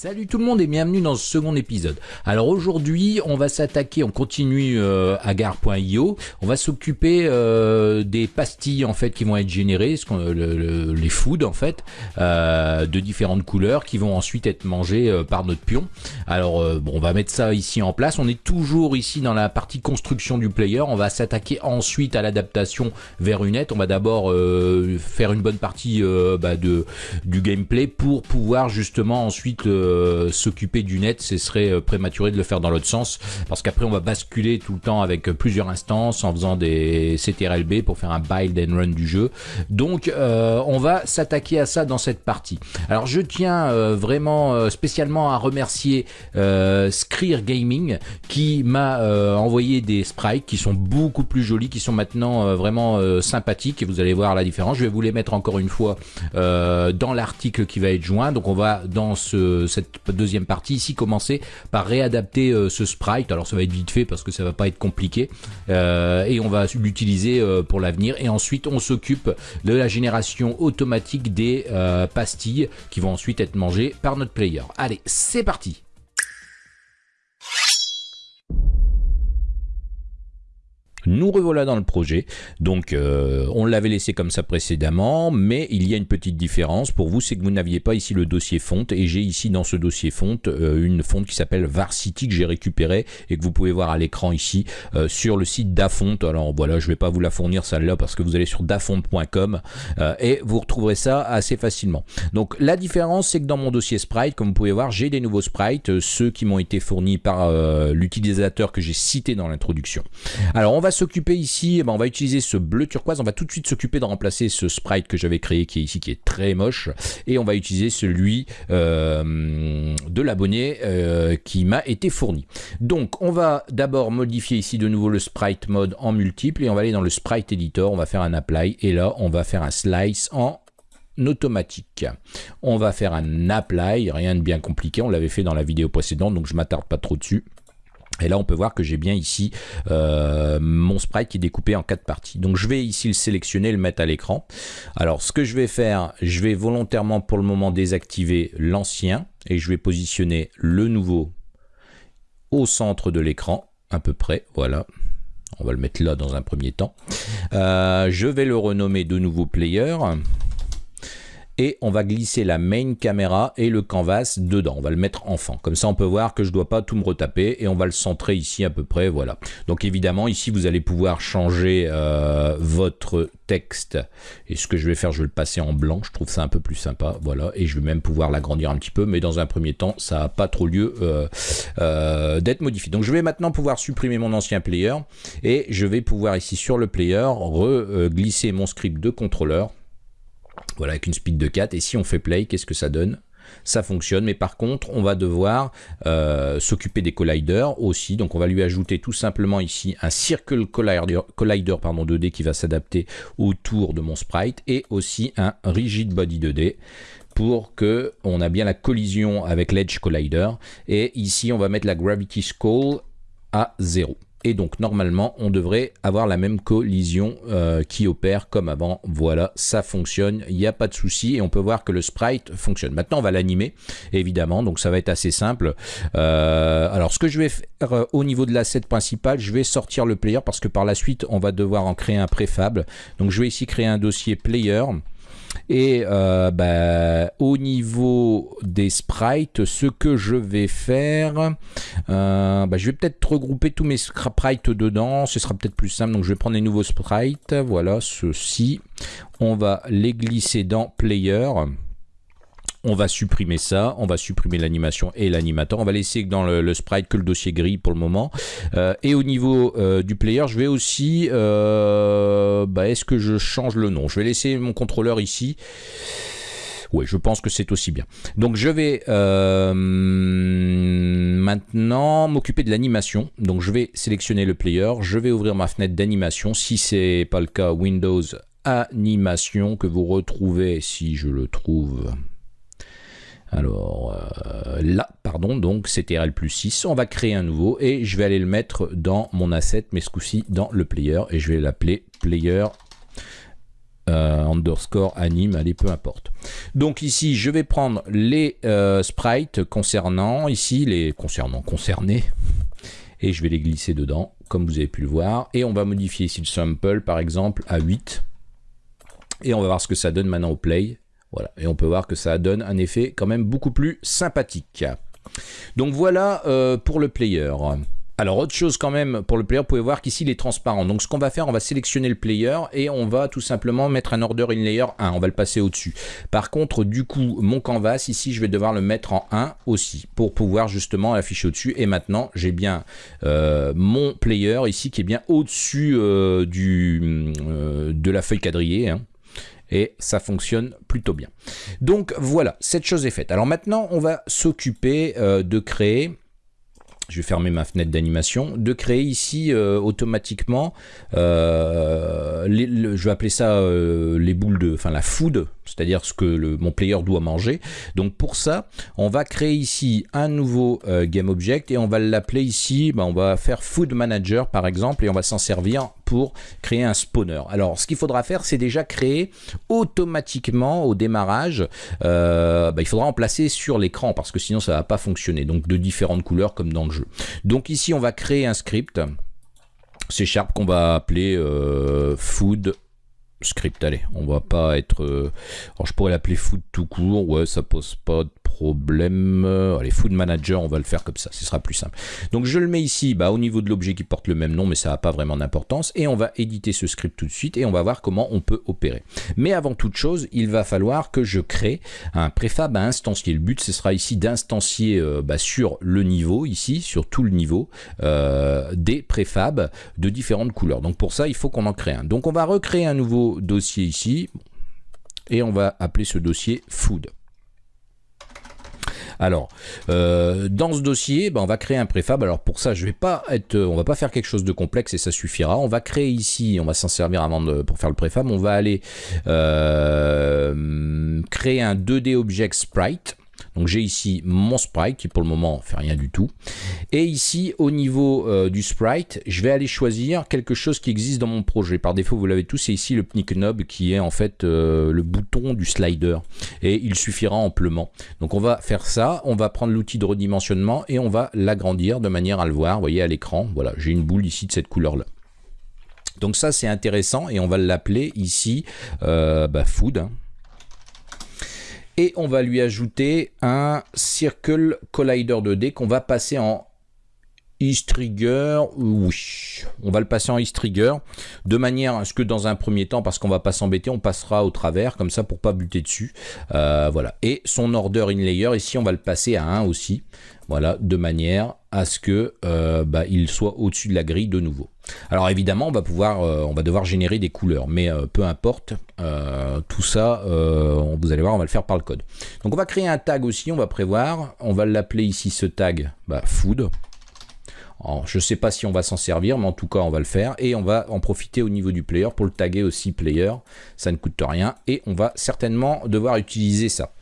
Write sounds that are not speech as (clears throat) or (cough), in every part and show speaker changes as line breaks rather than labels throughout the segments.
Salut tout le monde et bienvenue dans ce second épisode. Alors aujourd'hui, on va s'attaquer, on continue euh, à gare.io, on va s'occuper euh, des pastilles en fait qui vont être générées, les foods en fait, euh, de différentes couleurs qui vont ensuite être mangées par notre pion. Alors bon, on va mettre ça ici en place. On est toujours ici dans la partie construction du player. On va s'attaquer ensuite à l'adaptation vers une nette. On va d'abord faire une bonne partie bah, de du gameplay pour pouvoir justement ensuite euh, s'occuper du net. Ce serait euh, prématuré de le faire dans l'autre sens parce qu'après on va basculer tout le temps avec euh, plusieurs instances en faisant des CTRLB pour faire un build and run du jeu. Donc on va s'attaquer à ça dans cette partie. Alors je tiens vraiment spécialement à remercier Screer Gaming qui m'a envoyé des sprites qui sont beaucoup plus jolis, qui sont maintenant vraiment sympathiques et vous allez voir la différence. Je vais vous les mettre encore une fois dans l'article qui va être joint. Donc on va dans ce, deuxième partie ici commencer par réadapter euh, ce sprite. Alors ça va être vite fait parce que ça va pas être compliqué Euh, et on va l'utiliser euh, pour l'avenir. Et ensuite on s'occupe de la génération automatique des pastilles qui vont ensuite être mangées par notre player. Allez, c'est parti Nous revoilà dans le projet. Donc, euh, on l'avait laissé comme ça précédemment, mais il y a une petite différence. Pour vous, c'est que vous n'aviez pas ici le dossier fonte, et j'ai ici dans ce dossier fonte euh, une fonte qui s'appelle Varsity que j'ai récupérée et que vous pouvez voir à l'écran ici euh, sur le site d'Afonte. Alors voilà, je vais pas vous la fournir celle-là parce que vous allez sur dafonte.com euh, et vous retrouverez ça assez facilement. Donc, la différence, c'est que dans mon dossier sprite, comme vous pouvez voir, j'ai des nouveaux sprites, ceux qui m'ont été fournis par l'utilisateur que j'ai cité dans l'introduction. Alors on va s'occuper ici, eh ben, on va utiliser ce bleu turquoise, on va tout de suite s'occuper de remplacer ce sprite que j'avais créé qui est ici, qui est très moche, et on va utiliser celui euh, de l'abonné euh, qui m'a été fourni. Donc on va d'abord modifier ici de nouveau le sprite mode en multiple, et on va aller dans le sprite editor, on va faire un apply, et là on va faire un slice en automatique. On va faire un apply, rien de bien compliqué, on l'avait fait dans la vidéo précédente, donc je m'attarde pas trop dessus. Et là, on peut voir que j'ai bien ici euh, mon sprite qui est découpé en quatre parties. Donc, je vais ici le sélectionner, le mettre à l'écran. Alors, ce que je vais faire, je vais volontairement pour le moment désactiver l'ancien et je vais positionner le nouveau au centre de l'écran, à peu près. Voilà. On va le mettre là dans un premier temps. Euh, je vais le renommer de nouveau player et on va glisser la main caméra et le canvas dedans. On va le mettre enfant. Comme ça, on peut voir que je ne dois pas tout me retaper et on va le centrer ici à peu près. Voilà. Donc évidemment, ici, vous allez pouvoir changer euh, votre texte. Et ce que je vais faire, je vais le passer en blanc. Je trouve ça un peu plus sympa. Voilà. Et je vais même pouvoir l'agrandir un petit peu. Mais dans un premier temps, ça n'a pas trop lieu euh, euh, d'être modifié. Donc je vais maintenant pouvoir supprimer mon ancien player. Et je vais pouvoir ici sur le player re-glisser mon script de contrôleur voilà, avec une speed de 4. Et si on fait play, qu'est-ce que ça donne? Ça fonctionne, mais par contre, on va devoir euh, s'occuper des colliders aussi. Donc, on va lui ajouter tout simplement ici un Circle Collider, collider pardon, 2D qui va s'adapter autour de mon sprite et aussi un Rigid Body 2D pour que on a bien la collision avec l'Edge Collider. Et ici, on va mettre la Gravity Skull à 0. Et donc normalement on devrait avoir la même collision euh, qui opère comme avant. Voilà, ça fonctionne, il n'y a pas de souci et on peut voir que le sprite fonctionne. Maintenant on va l'animer évidemment, donc ça va être assez simple. Euh, alors ce que je vais faire euh, au niveau de l'asset principal, je vais sortir le player parce que par la suite on va devoir en créer un préfab. Donc je vais ici créer un dossier player. Et euh, bah, au niveau des sprites, ce que je vais faire, euh, bah, je vais peut-être regrouper tous mes sprites dedans. Ce sera peut-être plus simple. Donc je vais prendre les nouveaux sprites. Voilà, ceux-ci. On va les glisser dans Player. On va supprimer ça, on va supprimer l'animation et l'animateur. On va laisser dans le, sprite que le dossier gris pour le moment. Euh, et au niveau euh, du player, je vais aussi... Euh, bah, Est-ce que je change le nom? Je vais laisser mon contrôleur ici. Oui, je pense que c'est aussi bien. Donc je vais maintenant m'occuper de l'animation. Donc je vais sélectionner le player, je vais ouvrir ma fenêtre d'animation. Si c'est pas le cas, Windows Animation que vous retrouvez, si je le trouve, alors euh, là, pardon, donc CTRL plus 6, on va créer un nouveau et je vais aller le mettre dans mon asset, mais ce coup-ci dans le player et je vais l'appeler player euh, underscore anime, allez, peu importe. Donc ici, je vais prendre les euh, sprites concernant, ici, les concernant, concernés, et je vais les glisser dedans, comme vous avez pu le voir. Et on va modifier ici le sample, par exemple, à 8. Et on va voir ce que ça donne maintenant au play. Voilà, et on peut voir que ça donne un effet quand même beaucoup plus sympathique. Donc voilà euh, pour le player. Alors autre chose quand même pour le player, vous pouvez voir qu'ici il est transparent. Donc ce qu'on va faire, on va sélectionner le player et on va tout simplement mettre un order in layer 1. On va le passer au-dessus. Par contre, du coup, mon canvas, ici, je vais devoir le mettre en 1 aussi pour pouvoir justement l'afficher au-dessus. Et maintenant, j'ai bien euh, mon player ici qui est bien au-dessus euh, de la feuille quadrillée. Hein et ça fonctionne plutôt bien. Donc voilà, cette chose est faite. Alors maintenant, on va s'occuper euh, de créer je vais fermer ma fenêtre d'animation, de créer ici euh, automatiquement, euh, je vais appeler ça les boules de, enfin la food, c'est-à-dire ce que mon player doit manger. Donc pour ça, on va créer ici un nouveau game object et on va l'appeler ici, ben, on va faire food manager par exemple et on va s'en servir pour créer un spawner. Alors, ce qu'il faudra faire, c'est déjà créer automatiquement au démarrage. Euh, bah, il faudra en placer sur l'écran parce que sinon ça va pas fonctionner. Donc de différentes couleurs comme dans le jeu. Donc ici, on va créer un script. C'est Sharp qu'on va appeler euh, food script. Allez, on va pas être. Euh, alors je pourrais l'appeler food tout court. Ouais, ça pose pas de problème. Allez, Food Manager, on va le faire comme ça, ce sera plus simple. Donc je le mets ici bah, au niveau de l'objet qui porte le même nom, mais ça n'a pas vraiment d'importance. Et on va éditer ce script tout de suite et on va voir comment on peut opérer. Mais avant toute chose, il va falloir que je crée un préfab à instancier. Le but, ce sera ici d'instancier euh, bah, sur le niveau, ici, sur tout le niveau, euh, des préfabs de différentes couleurs. Donc pour ça, il faut qu'on en crée un. Donc on va recréer un nouveau dossier ici et on va appeler ce dossier food. Alors, euh, dans ce dossier, ben, on va créer un préfab. Alors pour ça, je vais pas être, on va pas faire quelque chose de complexe et ça suffira. On va créer ici, on va s'en servir avant de, pour faire le préfab. On va aller euh, créer un 2D Object Sprite. Donc j'ai ici mon sprite qui pour le moment fait rien du tout. Et ici au niveau euh, du sprite, je vais aller choisir quelque chose qui existe dans mon projet. Par défaut, vous l'avez tous, c'est ici le Knob qui est en fait euh, le bouton du slider. Et il suffira amplement. Donc on va faire ça, on va prendre l'outil de redimensionnement et on va l'agrandir de manière à le voir. Vous voyez à l'écran, voilà, j'ai une boule ici de cette couleur là. Donc ça c'est intéressant et on va l'appeler ici euh, bah, food. Hein et on va lui ajouter un Circle Collider 2D qu'on va passer en East-Trigger, oui, on va le passer en East-Trigger, de manière à ce que dans un premier temps, parce qu'on va pas s'embêter, on passera au travers, comme ça pour pas buter dessus, euh, voilà. Et son order in layer, ici on va le passer à 1 aussi, voilà, de manière à ce que euh, bah, il soit au-dessus de la grille de nouveau. Alors évidemment, on va pouvoir, euh, on va devoir générer des couleurs, mais peu importe, tout ça, vous allez voir, on va le faire par le code. Donc on va créer un tag aussi, on va prévoir, on va l'appeler ici ce tag, bah, food, je ne sais pas si on va s'en servir, mais en tout cas, on va le faire. Et on va en profiter au niveau du player pour le taguer aussi player. Ça ne coûte rien. Et on va certainement devoir utiliser ça.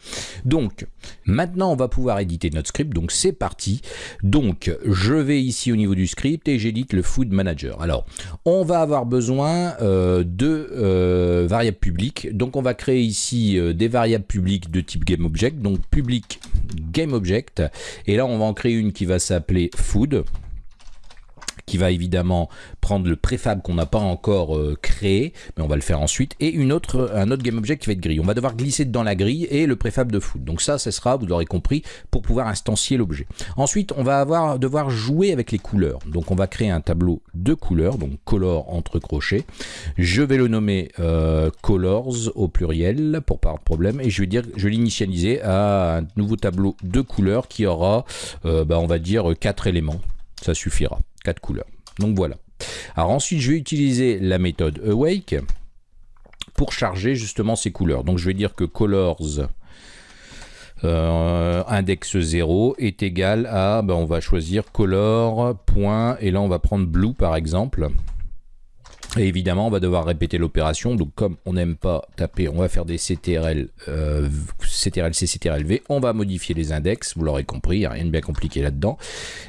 Donc, maintenant, on va pouvoir éditer notre script. Donc, c'est parti. Donc, je vais ici au niveau du script et j'édite le food manager. Alors, on va avoir besoin euh, de euh, variables publiques. Donc, on va créer ici euh, des variables publiques de type GameObject. Donc, public GameObject. Et là, on va en créer une qui va s'appeler food qui va évidemment prendre le préfab qu'on n'a pas encore euh, créé, mais on va le faire ensuite, et une autre, un autre GameObject qui va être grille. On va devoir glisser dans la grille et le préfab de foot. Donc ça, ce sera, vous l'aurez compris, pour pouvoir instancier l'objet. Ensuite, on va avoir, devoir jouer avec les couleurs. Donc on va créer un tableau de couleurs, donc color entre crochets. Je vais le nommer euh, colors au pluriel pour pas avoir de problème, et je vais dire, je vais l'initialiser à un nouveau tableau de couleurs qui aura, euh, bah, on va dire, quatre éléments. Ça suffira couleurs. Donc voilà. Alors ensuite, je vais utiliser la méthode awake pour charger justement ces couleurs. Donc je vais dire que colors euh, index 0 est égal à, ben, on va choisir color, point, et là on va prendre blue par exemple. Évidemment, on va devoir répéter l'opération. Donc, comme on n'aime pas taper, on va faire des CTRL, euh, CTRL-C, CTRL-V. On va modifier les index, vous l'aurez compris, il n'y a rien de bien compliqué là-dedans.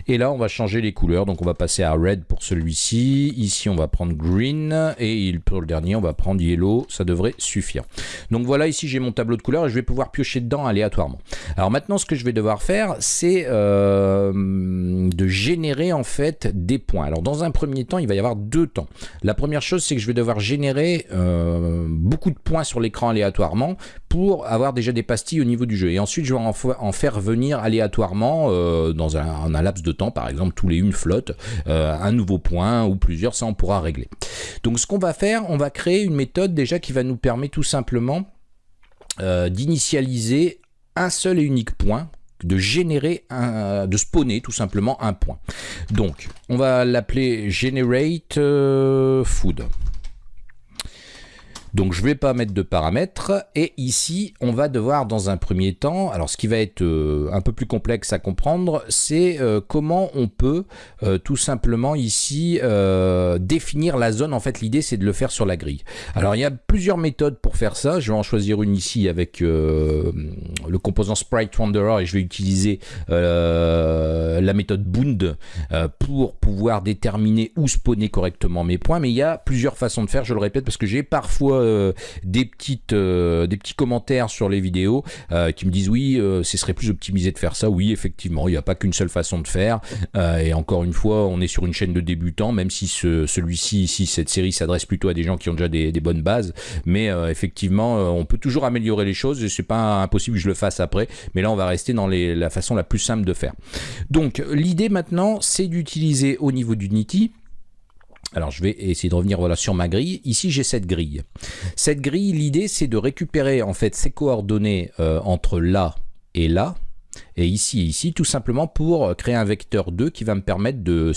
Et là, on va changer les couleurs. Donc, on va passer à red pour celui-ci. Ici, on va prendre green. Et pour le dernier, on va prendre yellow. Ça devrait suffire. Donc, voilà, ici, j'ai mon tableau de couleurs et je vais pouvoir piocher dedans aléatoirement. Alors, maintenant, ce que je vais devoir faire, c'est euh, de générer, en fait, des points. Alors, dans un premier temps, il va y avoir deux temps. La première chose, c'est que je vais devoir générer euh, beaucoup de points sur l'écran aléatoirement pour avoir déjà des pastilles au niveau du jeu. Et ensuite, je vais en, faire venir aléatoirement euh, dans un, laps de temps, par exemple tous les une flotte, euh, un nouveau point ou plusieurs, ça on pourra régler. Donc ce qu'on va faire, on va créer une méthode déjà qui va nous permettre tout simplement d'initialiser un seul et unique point de générer, un, de spawner tout simplement un point. Donc, on va l'appeler generate euh, food. Donc je ne vais pas mettre de paramètres et ici on va devoir dans un premier temps, alors ce qui va être euh, un peu plus complexe à comprendre, c'est euh, comment on peut euh, tout simplement ici définir la zone. En fait l'idée c'est de le faire sur la grille. Alors il y a plusieurs méthodes pour faire ça, je vais en choisir une ici avec le composant Sprite Wanderer et je vais utiliser la méthode Bound pour pouvoir déterminer où spawner correctement mes points. Mais il y a plusieurs façons de faire, je le répète parce que j'ai parfois des, petites, euh, des petits commentaires sur les vidéos euh, qui me disent oui, ce serait plus optimisé de faire ça. Oui, effectivement, il n'y a pas qu'une seule façon de faire. et encore une fois, on est sur une chaîne de débutants, même si celui-ci, ici, cette série s'adresse plutôt à des gens qui ont déjà des, bonnes bases. Mais effectivement, on peut toujours améliorer les choses. Et c'est pas impossible que je le fasse après. Mais là, on va rester dans la façon la plus simple de faire. Donc, l'idée maintenant, c'est d'utiliser au niveau d'Unity alors je vais essayer de revenir voilà, sur ma grille. Ici j'ai cette grille. Cette grille, l'idée c'est de récupérer en fait ces coordonnées euh, entre là et là, et ici et ici, tout simplement pour créer un vecteur 2 qui va me permettre de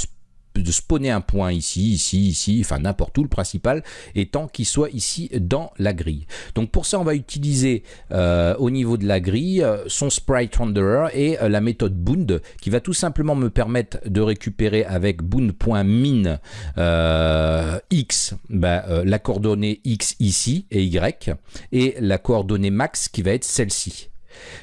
de spawner un point ici, ici, ici, enfin n'importe où, le principal étant qu'il soit ici dans la grille. Donc pour ça, on va utiliser euh, au niveau de la grille euh, son sprite renderer et euh, la méthode bound qui va tout simplement me permettre de récupérer avec bound.min x bah, la coordonnée x ici et y et la coordonnée max qui va être celle-ci.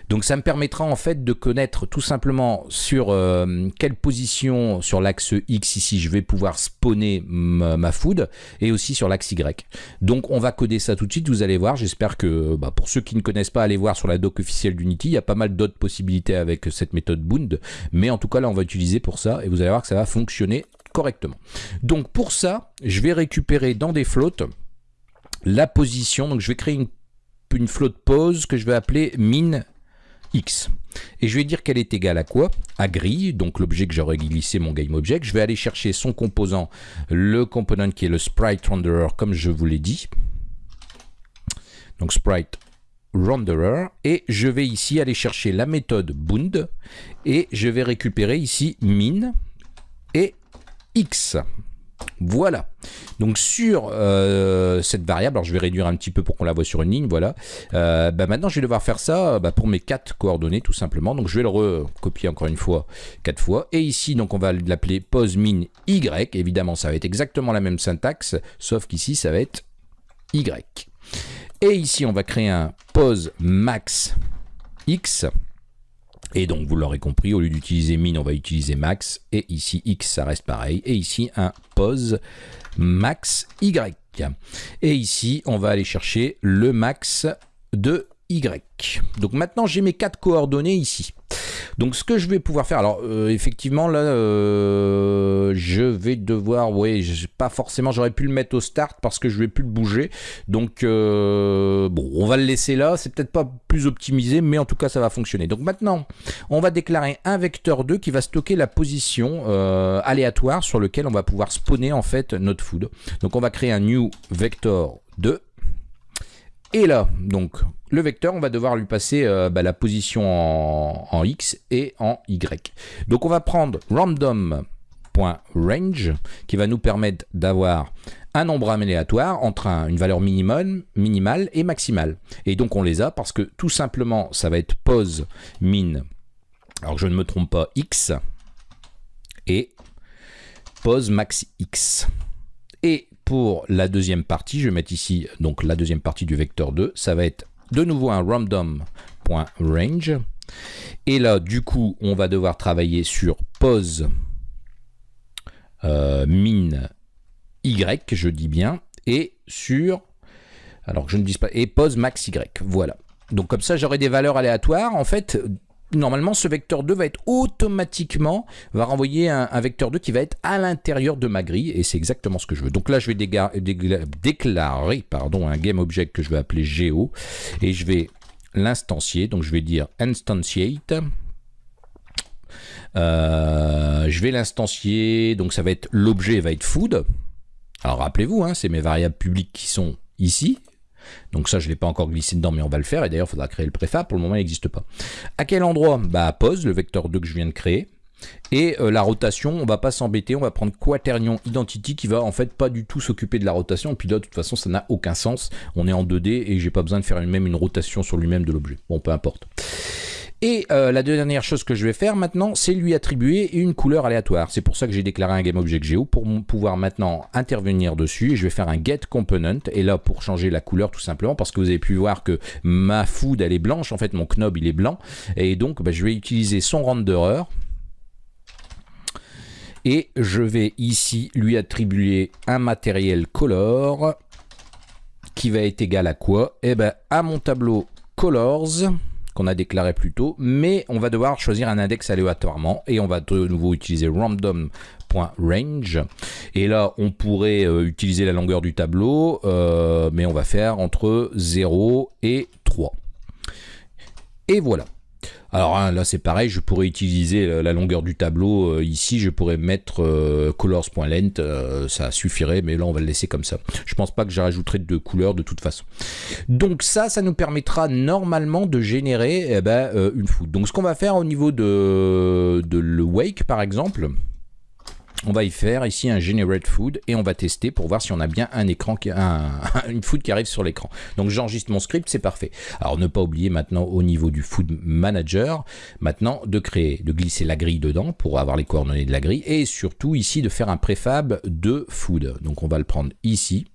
Donc ça me permettra en fait de connaître tout simplement sur euh, quelle position sur l'axe X ici je vais pouvoir spawner ma, food et aussi sur l'axe Y. Donc on va coder ça tout de suite, vous allez voir, j'espère que bah, pour ceux qui ne connaissent pas, allez voir sur la doc officielle d'Unity, il y a pas mal d'autres possibilités avec cette méthode Bound, mais en tout cas là on va utiliser pour ça et vous allez voir que ça va fonctionner correctement. Donc pour ça, je vais récupérer dans des floats la position, donc je vais créer une une flotte pose que je vais appeler min x. Et je vais dire qu'elle est égale à quoi? À grille, donc l'objet que j'aurais glissé mon GameObject. Je vais aller chercher son composant, le component qui est le sprite renderer, comme je vous l'ai dit. Donc sprite renderer. Et je vais ici aller chercher la méthode bound. Et je vais récupérer ici min et x. Voilà. Donc sur euh, cette variable, alors je vais réduire un petit peu pour qu'on la voit sur une ligne, voilà. Euh, bah, maintenant, je vais devoir faire ça bah, pour mes quatre coordonnées, tout simplement. Donc je vais le recopier encore une fois, quatre fois. Et ici, donc on va l'appeler pose min y. Évidemment, ça va être exactement la même syntaxe, sauf qu'ici, ça va être y. Et ici, on va créer un pose max x. Et donc, vous l'aurez compris, au lieu d'utiliser min, on va utiliser max. Et ici, x, ça reste pareil. Et ici, un pose max y. Et ici, on va aller chercher le max de y. Donc maintenant, j'ai mes quatre coordonnées ici. Donc ce que je vais pouvoir faire, alors euh, effectivement là, euh, je vais devoir, oui, pas forcément, j'aurais pu le mettre au start parce que je vais plus le bouger. Donc euh, bon, on va le laisser là, c'est peut-être pas plus optimisé, mais en tout cas ça va fonctionner. Donc maintenant, on va déclarer un vecteur 2 qui va stocker la position aléatoire sur lequel on va pouvoir spawner en fait notre food. Donc on va créer un new vector 2 et là, donc, le vecteur, on va devoir lui passer euh, bah, la position en, x et en y. Donc, on va prendre random.range qui va nous permettre d'avoir un nombre aléatoire entre une valeur minimum, minimale et maximale. Et donc, on les a parce que tout simplement, ça va être pose min, alors je ne me trompe pas, x et pose max x. Et pour la deuxième partie, je vais mettre ici donc la deuxième partie du vecteur 2, ça va être de nouveau un random.range. Et là, du coup, on va devoir travailler sur pose euh, min y, je dis bien, et sur, alors je ne dis pas, et pose max y, voilà. Donc comme ça, j'aurai des valeurs aléatoires. En fait, normalement, ce vecteur 2 va être automatiquement, va renvoyer un, vecteur 2 qui va être à l'intérieur de ma grille, et c'est exactement ce que je veux. Donc là, je vais déclarer pardon, un GameObject que je vais appeler Geo, et je vais l'instancier, donc je vais dire instantiate, euh, je vais l'instancier, donc ça va être l'objet va être food. Alors rappelez-vous, hein, c'est mes variables publiques qui sont ici, donc ça, je ne l'ai pas encore glissé dedans, mais on va le faire. Et d'ailleurs, il faudra créer le préfab. Pour le moment, il n'existe pas. À quel endroit? Bah, pose, le vecteur 2 que je viens de créer. Et euh, la rotation, on va pas s'embêter, on va prendre quaternion identity qui va en fait pas du tout s'occuper de la rotation. Et puis là, de toute façon, ça n'a aucun sens. On est en 2D et j'ai pas besoin de faire même une rotation sur lui-même de l'objet. Bon, peu importe. Et euh, la dernière chose que je vais faire maintenant, c'est lui attribuer une couleur aléatoire. C'est pour ça que j'ai déclaré un GameObjectGeo pour pouvoir maintenant intervenir dessus. Je vais faire un getComponent. Et là, pour changer la couleur tout simplement, parce que vous avez pu voir que ma food, elle est blanche. En fait, mon knob, il est blanc. Et donc, bah, je vais utiliser son renderer. Et je vais ici lui attribuer un matériel color qui va être égal à quoi? Eh bien, à mon tableau colors qu'on a déclaré plus tôt, mais on va devoir choisir un index aléatoirement et on va de nouveau utiliser random.range et là on pourrait euh, utiliser la longueur du tableau euh, mais on va faire entre 0 et 3 et voilà alors hein, là c'est pareil, je pourrais utiliser euh, la longueur du tableau euh, ici, je pourrais mettre euh, colors.length, ça suffirait, mais là on va le laisser comme ça. Je pense pas que je rajouterai de couleurs de toute façon. Donc ça, ça nous permettra normalement de générer eh ben, une food. Donc ce qu'on va faire au niveau de le wake par exemple, on va y faire ici un generate food et on va tester pour voir si on a bien un écran, qui, un, (laughs) une food qui arrive sur l'écran. Donc j'enregistre mon script, c'est parfait. Alors ne pas oublier maintenant au niveau du food manager, maintenant de créer, de glisser la grille dedans pour avoir les coordonnées de la grille et surtout ici de faire un préfab de food. Donc on va le prendre ici.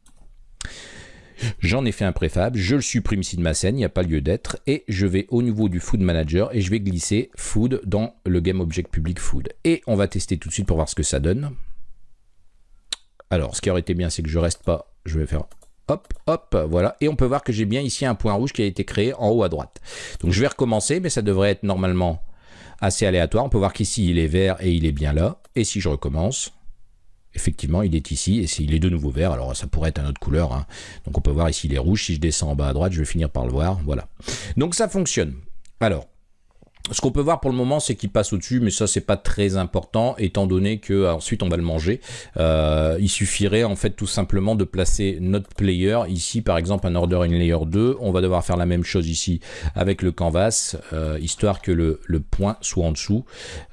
J'en ai fait un préfab, je le supprime ici de ma scène, il n'y a pas lieu d'être, et je vais au niveau du Food Manager et je vais glisser Food dans le Game Object Public Food. Et on va tester tout de suite pour voir ce que ça donne. Alors, ce qui aurait été bien, c'est que je reste pas, je vais faire hop, hop, voilà. Et on peut voir que j'ai bien ici un point rouge qui a été créé en haut à droite. Donc je vais recommencer, mais ça devrait être normalement assez aléatoire. On peut voir qu'ici, il est vert et il est bien là. Et si je recommence, effectivement, il est ici, et il est de nouveau vert, alors ça pourrait être une autre couleur, hein. donc on peut voir ici, il est rouge, si je descends en bas à droite, je vais finir par le voir, voilà. Donc ça fonctionne. Alors, ce qu'on peut voir pour le moment, c'est qu'il passe au-dessus, mais ça, c'est pas très important, étant donné que ensuite on va le manger. Euh, il suffirait en fait tout simplement de placer notre player ici, par exemple un order in layer 2. On va devoir faire la même chose ici avec le canvas, euh, histoire que le, le, point soit en dessous.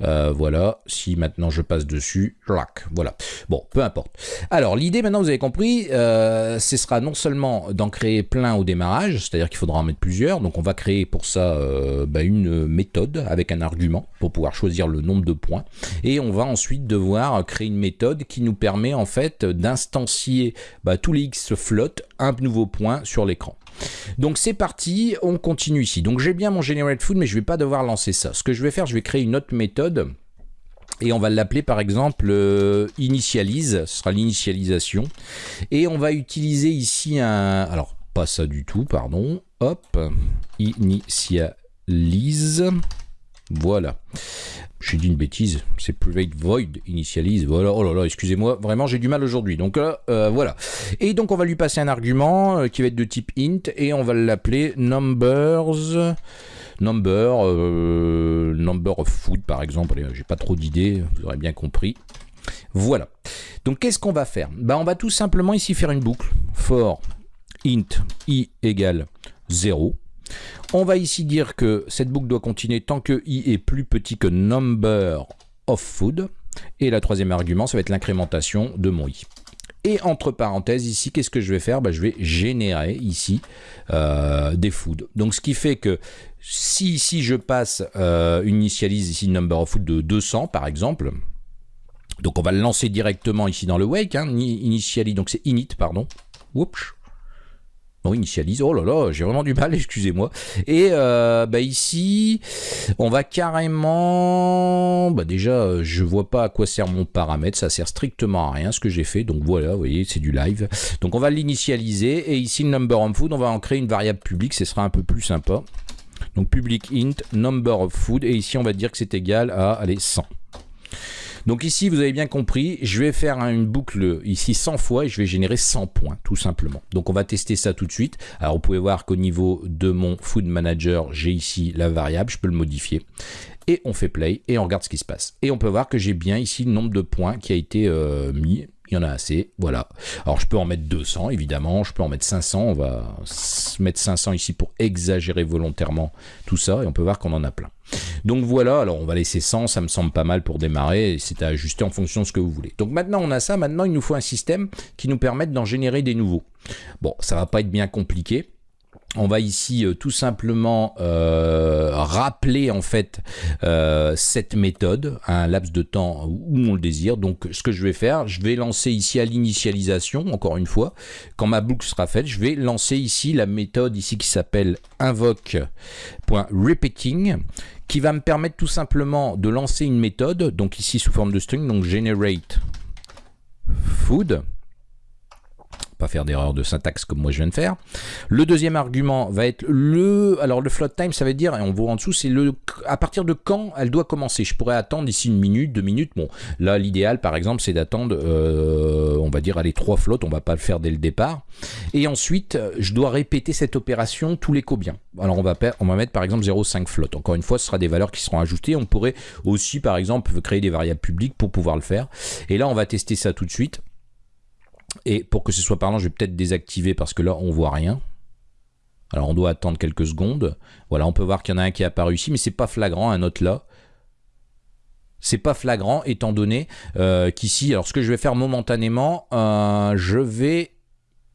Euh, voilà, si maintenant je passe dessus, voilà. Bon, peu importe. Alors l'idée maintenant, vous avez compris, ce sera non seulement d'en créer plein au démarrage, c'est-à-dire qu'il faudra en mettre plusieurs. Donc on va créer pour ça bah, une méthode avec un argument pour pouvoir choisir le nombre de points. Et on va ensuite devoir créer une méthode qui nous permet en fait d'instancier bah, tous les x float un nouveau point sur l'écran. Donc c'est parti, on continue ici. Donc j'ai bien mon generate food, mais je vais pas devoir lancer ça. Ce que je vais faire, je vais créer une autre méthode et on va l'appeler par exemple euh, initialise, ce sera l'initialisation. Et on va utiliser ici un... Alors, pas ça du tout, pardon. Hop, initialise lise. Voilà. J'ai dit une bêtise, c'est private void initialise. Voilà, oh là là, excusez-moi, vraiment j'ai du mal aujourd'hui. Donc là, euh, voilà. Et donc on va lui passer un argument euh, qui va être de type int et on va l'appeler numbers number euh, number of food par exemple. J'ai pas trop d'idées, vous aurez bien compris. Voilà. Donc qu'est-ce qu'on va faire? Bah, On va tout simplement ici faire une boucle for int i égale 0 on va ici dire que cette boucle doit continuer tant que i est plus petit que number of food. Et la troisième argument, ça va être l'incrémentation de mon i. Et entre parenthèses, ici, qu'est-ce que je vais faire? Bah, Je vais générer ici euh, des food. Donc, ce qui fait que si ici je passe euh, initialise ici number of food de 200 par exemple, Donc on va le lancer directement ici dans le wake, hein, initialize, donc c'est init, pardon. Oups. Non, initialise. Oh là là, j'ai vraiment du mal, (laughs) excusez-moi. Et euh, bah ici, on va carrément... Bah déjà, je vois pas à quoi sert mon paramètre, ça sert strictement à rien ce que j'ai fait. Donc voilà, vous voyez, c'est du live. Donc on va l'initialiser et ici, le number of food, on va en créer une variable publique, ce sera un peu plus sympa. Donc public int number of food et ici on va dire que c'est égal à allez 100. Donc ici, vous avez bien compris, je vais faire une boucle ici 100 fois et je vais générer 100 points, tout simplement. Donc on va tester ça tout de suite. Alors vous pouvez voir qu'au niveau de mon Food Manager, j'ai ici la variable, je peux le modifier. Et on fait play et on regarde ce qui se passe. Et on peut voir que j'ai bien ici le nombre de points qui a été euh, mis il y en a assez, voilà. Alors je peux en mettre 200 évidemment, je peux en mettre 500, on va mettre 500 ici pour exagérer volontairement tout ça et on peut voir qu'on en a plein. Donc voilà, alors on va laisser 100, ça me semble pas mal pour démarrer, c'est à ajuster en fonction de ce que vous voulez. Donc maintenant on a ça, maintenant il nous faut un système qui nous permette d'en générer des nouveaux. Bon, ça va pas être bien compliqué, on va ici euh, tout simplement euh, rappeler en fait euh, cette méthode à un laps de temps où on le désire. Donc ce que je vais faire, je vais lancer ici à l'initialisation, encore une fois, quand ma boucle sera faite, je vais lancer ici la méthode ici qui s'appelle invoke.repeating qui va me permettre tout simplement de lancer une méthode, donc ici sous forme de string, donc generate food pas faire d'erreur de syntaxe comme moi je viens de faire. Le deuxième argument va être le... Alors le float time, ça veut dire, et on voit en dessous, c'est le à partir de quand elle doit commencer? Je pourrais attendre ici une minute, deux minutes. Bon, là l'idéal par exemple c'est d'attendre, euh, on va dire, les trois flottes, on va pas le faire dès le départ. Et ensuite, je dois répéter cette opération tous les combien. Alors on va, on va mettre par exemple 0,5 flotte. Encore une fois, ce sera des valeurs qui seront ajoutées. On pourrait aussi par exemple créer des variables publiques pour pouvoir le faire. Et là on va tester ça tout de suite. Et pour que ce soit parlant, je vais peut-être désactiver parce que là, on voit rien. Alors, on doit attendre quelques secondes. Voilà, on peut voir qu'il y en a un qui est apparu ici, mais c'est pas flagrant, un autre là. C'est pas flagrant étant donné euh, qu'ici, alors ce que je vais faire momentanément, euh, je vais...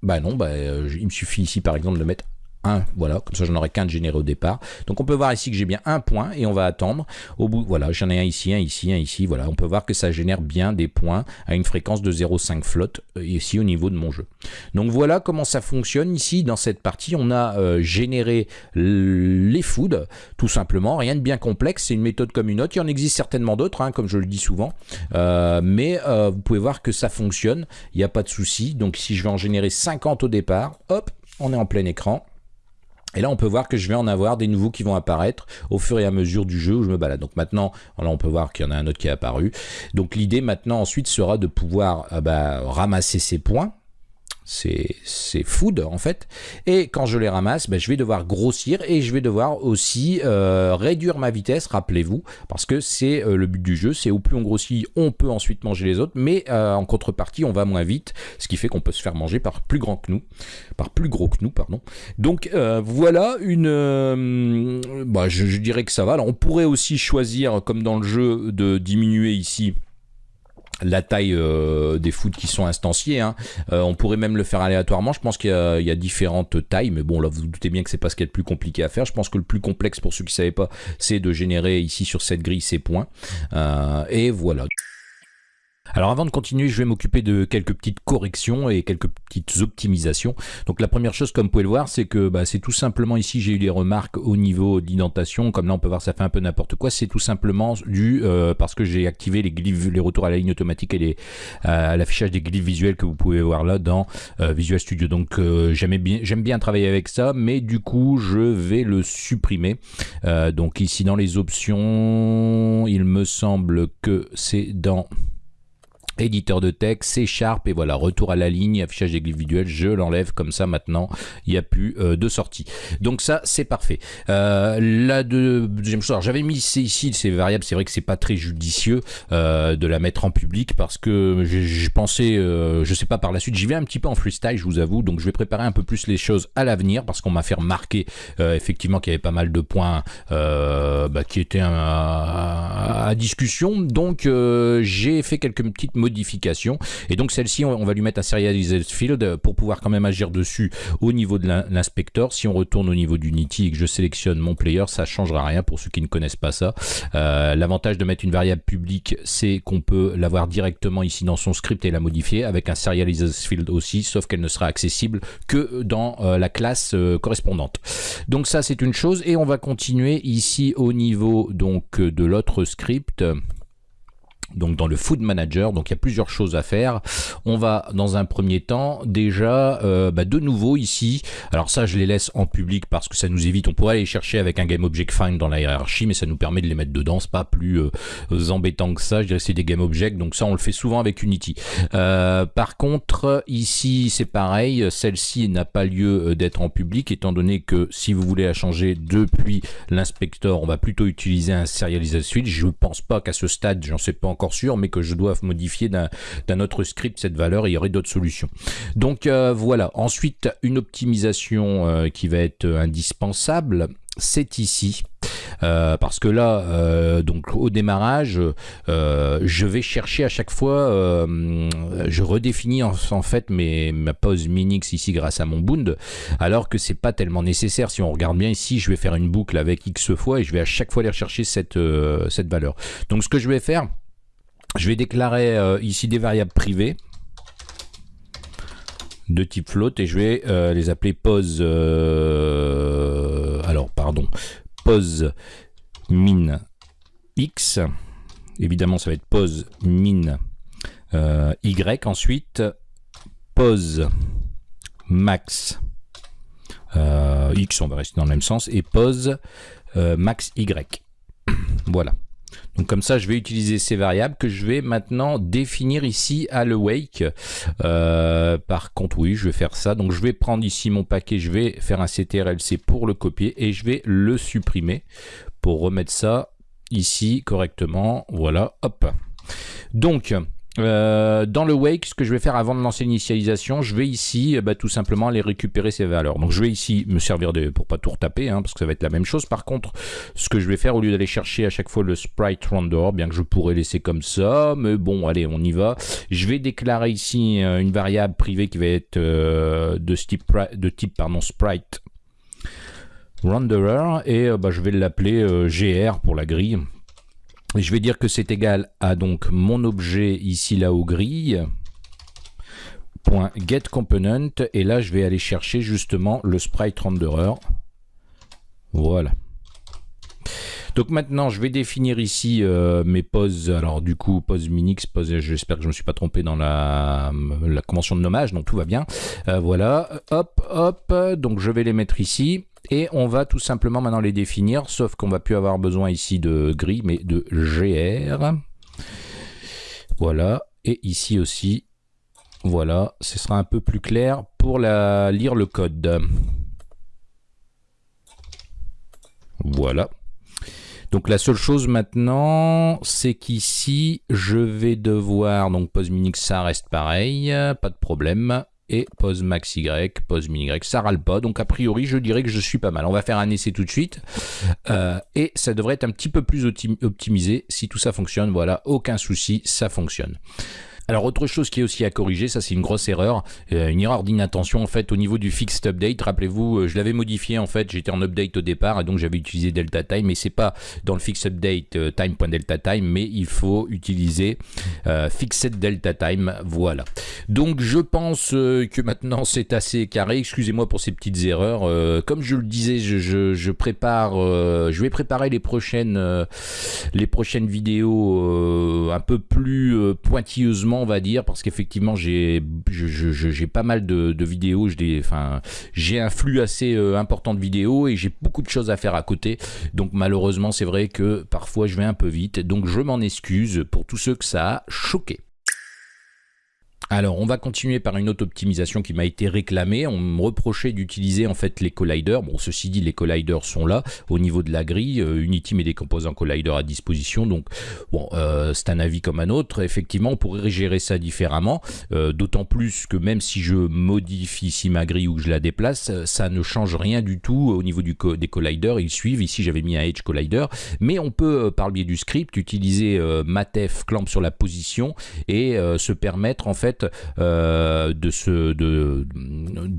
Bah non, bah, euh, il me suffit ici par exemple de mettre voilà, comme ça j'en aurai qu'un de généré au départ. Donc on peut voir ici que j'ai bien un point et on va attendre. Au bout, voilà, j'en ai un ici, un ici, un ici, voilà. On peut voir que ça génère bien des points à une fréquence de 0,5 flotte euh, ici au niveau de mon jeu. Donc voilà comment ça fonctionne ici dans cette partie. On a euh, généré les foods, tout simplement, rien de bien complexe, c'est une méthode comme une autre. Il y en existe certainement d'autres, hein, comme je le dis souvent, euh, mais vous pouvez voir que ça fonctionne, il n'y a pas de souci. Donc si je vais en générer 50 au départ, hop, on est en plein écran. Et là, on peut voir que je vais en avoir des nouveaux qui vont apparaître au fur et à mesure du jeu où je me balade. Donc maintenant, là, on peut voir qu'il y en a un autre qui est apparu. Donc l'idée maintenant ensuite sera de pouvoir euh, bah, ramasser ces points c'est food en fait. Et quand je les ramasse, ben, je vais devoir grossir et je vais devoir aussi euh, réduire ma vitesse, rappelez-vous, parce que c'est euh, le but du jeu, c'est au plus on grossit, on peut ensuite manger les autres, mais euh, en contrepartie, on va moins vite, ce qui fait qu'on peut se faire manger par plus grand que nous, par plus gros que nous, pardon. Donc voilà une... Bah, je, je, dirais que ça va. Alors on pourrait aussi choisir, comme dans le jeu, de diminuer ici la taille euh, des foot qui sont instanciés. Hein. Euh, on pourrait même le faire aléatoirement. Je pense qu'il y, a différentes tailles, mais bon, là, vous, vous doutez bien que c'est pas ce qui est le plus compliqué à faire. Je pense que le plus complexe, pour ceux qui ne savaient pas, c'est de générer ici sur cette grille ces points. Euh, et voilà. Alors avant de continuer, je vais m'occuper de quelques petites corrections et quelques petites optimisations. Donc la première chose, comme vous pouvez le voir, c'est que bah, c'est tout simplement ici, j'ai eu des remarques au niveau d'indentation. Comme là, on peut voir, ça fait un peu n'importe quoi. C'est tout simplement dû euh, parce que j'ai activé les glyphes, les retours à la ligne automatique et euh, l'affichage des glyphes visuels que vous pouvez voir là dans euh, Visual Studio. Donc j'aime bien, j'aime bien travailler avec ça, mais du coup, je vais le supprimer. donc ici, dans les options, il me semble que c'est dans éditeur de texte, C Sharp et voilà, retour à la ligne, affichage des je l'enlève comme ça maintenant, il n'y a plus euh, de sortie. Donc ça, c'est parfait. Euh, la deuxième chose, j'avais mis ici ces variables, c'est vrai que c'est pas très judicieux euh, de la mettre en public parce que pensé, euh, je sais pas par la suite, j'y vais un petit peu en freestyle, je vous avoue, donc je vais préparer un peu plus les choses à l'avenir parce qu'on m'a fait remarquer effectivement qu'il y avait pas mal de points bah, qui étaient à, à, discussion, donc j'ai fait quelques petites modification. Et donc celle-ci, on, va lui mettre un serialized field pour pouvoir quand même agir dessus au niveau de l'inspecteur. Si on retourne au niveau d'Unity et que je sélectionne mon player, ça changera rien pour ceux qui ne connaissent pas ça. Euh, l'avantage de mettre une variable publique, c'est qu'on peut l'avoir directement ici dans son script et la modifier avec un serialized field aussi, sauf qu'elle ne sera accessible que dans euh, la classe euh, correspondante. Donc ça, c'est une chose. Et on va continuer ici au niveau donc de l'autre script donc dans le Food Manager. Donc il y a plusieurs choses à faire. On va dans un premier temps déjà euh, bah, de nouveau ici. Alors ça je les laisse en public parce que ça nous évite. On pourrait aller chercher avec un Game Object Find dans la hiérarchie, mais ça nous permet de les mettre dedans. C'est pas plus euh, embêtant que ça. Je dirais c'est des Game Object. Donc ça on le fait souvent avec Unity. Euh, par contre ici c'est pareil. Celle-ci n'a pas lieu d'être en public étant donné que si vous voulez la changer depuis l'inspecteur, on va plutôt utiliser un serialization switch. Je pense pas qu'à ce stade, j'en sais pas encore sûr, mais que je dois modifier d'un autre script cette valeur, il y aurait d'autres solutions. Donc euh, voilà, ensuite une optimisation euh, qui va être indispensable, c'est ici. Euh, parce que là, donc au démarrage, je vais chercher à chaque fois, je redéfinis en, fait mes, ma pause minix ici grâce à mon bound, alors que c'est pas tellement nécessaire. Si on regarde bien ici, je vais faire une boucle avec x fois et je vais à chaque fois aller rechercher cette, cette valeur. Donc ce que je vais faire, je vais déclarer euh, ici des variables privées de type float et je vais euh, les appeler pose euh, alors pardon pose min x. Évidemment ça va être pose min y. Ensuite pose max x on va rester dans le même sens et pose max y. (clears throat) Voilà donc comme ça, je vais utiliser ces variables que je vais maintenant définir ici à le wake. Euh, par contre, oui, je vais faire ça. Donc je vais prendre ici mon paquet, je vais faire un ctrlc pour le copier et je vais le supprimer pour remettre ça ici correctement. Voilà, hop. Donc, euh, dans le wake, ce que je vais faire avant de lancer l'initialisation, je vais ici bah, tout simplement aller récupérer ces valeurs. Donc je vais ici me servir de, pour pas tout retaper, hein, parce que ça va être la même chose. Par contre, ce que je vais faire, au lieu d'aller chercher à chaque fois le sprite render, bien que je pourrais laisser comme ça, mais bon, allez, on y va. Je vais déclarer ici euh, une variable privée qui va être euh, de type, de type pardon, sprite renderer, et bah, je vais l'appeler gr pour la grille je vais dire que c'est égal à donc mon objet ici là au grille .getComponent et là je vais aller chercher justement le sprite renderer. Voilà. Donc maintenant, je vais définir ici euh, mes poses. Alors du coup, pose minix, pose. J'espère que je me suis pas trompé dans la, la convention de nommage, donc tout va bien. Euh, voilà, hop, hop. Donc je vais les mettre ici. Et on va tout simplement maintenant les définir, sauf qu'on va plus avoir besoin ici de gris, mais de GR. Voilà, et ici aussi, voilà, ce sera un peu plus clair pour la, lire le code. Voilà. Donc la seule chose maintenant, c'est qu'ici, je vais devoir, donc pose minix, ça reste pareil, pas de problème et pose max y, pose min y, ça râle pas, donc a priori je dirais que je suis pas mal. On va faire un essai tout de suite, euh, et ça devrait être un petit peu plus optimisé si tout ça fonctionne, voilà, aucun souci, ça fonctionne. Alors autre chose qui est aussi à corriger, ça c'est une grosse erreur, euh, une erreur d'inattention en fait au niveau du fixed update. Rappelez-vous, euh, je l'avais modifié en fait, j'étais en update au départ et donc j'avais utilisé delta time, mais c'est pas dans le fixed update euh, time.delta time, mais il faut utiliser fixed delta time. Voilà. Donc je pense que maintenant c'est assez carré. Excusez-moi pour ces petites erreurs. comme je le disais, je, prépare, je vais préparer les prochaines vidéos un peu plus pointilleusement on va dire, parce qu'effectivement, j'ai pas mal de, vidéos, j'ai un flux assez euh, important de vidéos et j'ai beaucoup de choses à faire à côté. Donc malheureusement, c'est vrai que parfois je vais un peu vite. Donc je m'en excuse pour tous ceux que ça a choqué. Alors, on va continuer par une autre optimisation qui m'a été réclamée. On me reprochait d'utiliser en fait les colliders. Bon, ceci dit, les colliders sont là au niveau de la grille. Euh, Unity met des composants colliders à disposition. Donc, bon, euh, c'est un avis comme un autre. Effectivement, on pourrait gérer ça différemment. Euh, d'autant plus que même si je modifie ici ma grille ou que je la déplace, ça ne change rien du tout au niveau des colliders. Ils suivent. Ici, j'avais mis un Edge Collider. Mais on peut, par le biais du script, utiliser matef clamp sur la position et se permettre en fait euh, de,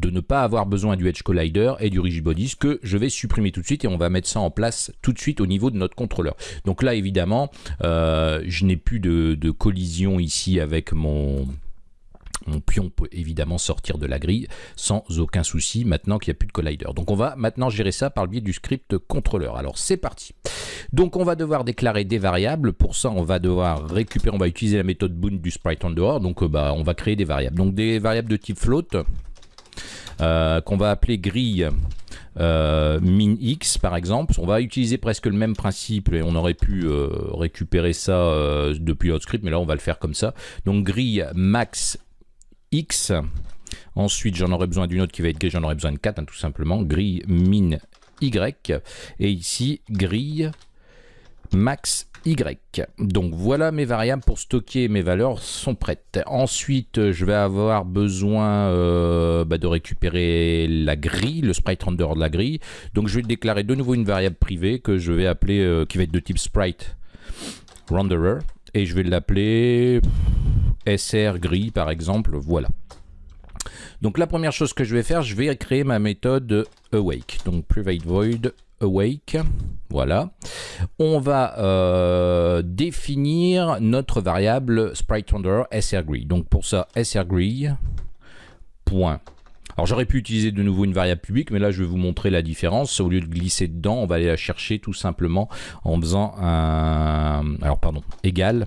ne pas avoir besoin du Edge Collider et du Rigid Bodies que je vais supprimer tout de suite et on va mettre ça en place tout de suite au niveau de notre contrôleur. Donc là évidemment euh, je n'ai plus de collision ici avec mon mon pion peut évidemment sortir de la grille sans aucun souci maintenant qu'il n'y a plus de collider. Donc on va maintenant gérer ça par le biais du script contrôleur. Alors c'est parti. Donc on va devoir déclarer des variables. Pour ça on va devoir récupérer, on va utiliser la méthode bound du sprite en dehors. Donc euh, bah, on va créer des variables. Donc des variables de type float euh, qu'on va appeler grille euh, min x par exemple. On va utiliser presque le même principe et on aurait pu récupérer ça depuis l'autre script, mais là on va le faire comme ça. Donc grille max X. Ensuite, j'en aurai besoin d'une autre qui va être grille, j'en aurai besoin de 4, hein, tout simplement. Grille min Y. Et ici, grille max Y. Donc voilà mes variables pour stocker mes valeurs sont prêtes. Ensuite, je vais avoir besoin euh, bah, de récupérer la grille, le sprite render de la grille. Donc je vais déclarer de nouveau une variable privée que je vais appeler, euh, qui va être de type sprite renderer. Et je vais l'appeler SR gris par exemple, voilà. Donc la première chose que je vais faire, je vais créer ma méthode awake. Donc private void awake, voilà. On va euh, définir notre variable sprite srgree. Donc pour ça, srgree point alors j'aurais pu utiliser de nouveau une variable publique, mais là je vais vous montrer la différence. Au lieu de glisser dedans, on va aller la chercher tout simplement en faisant un... Alors pardon, égal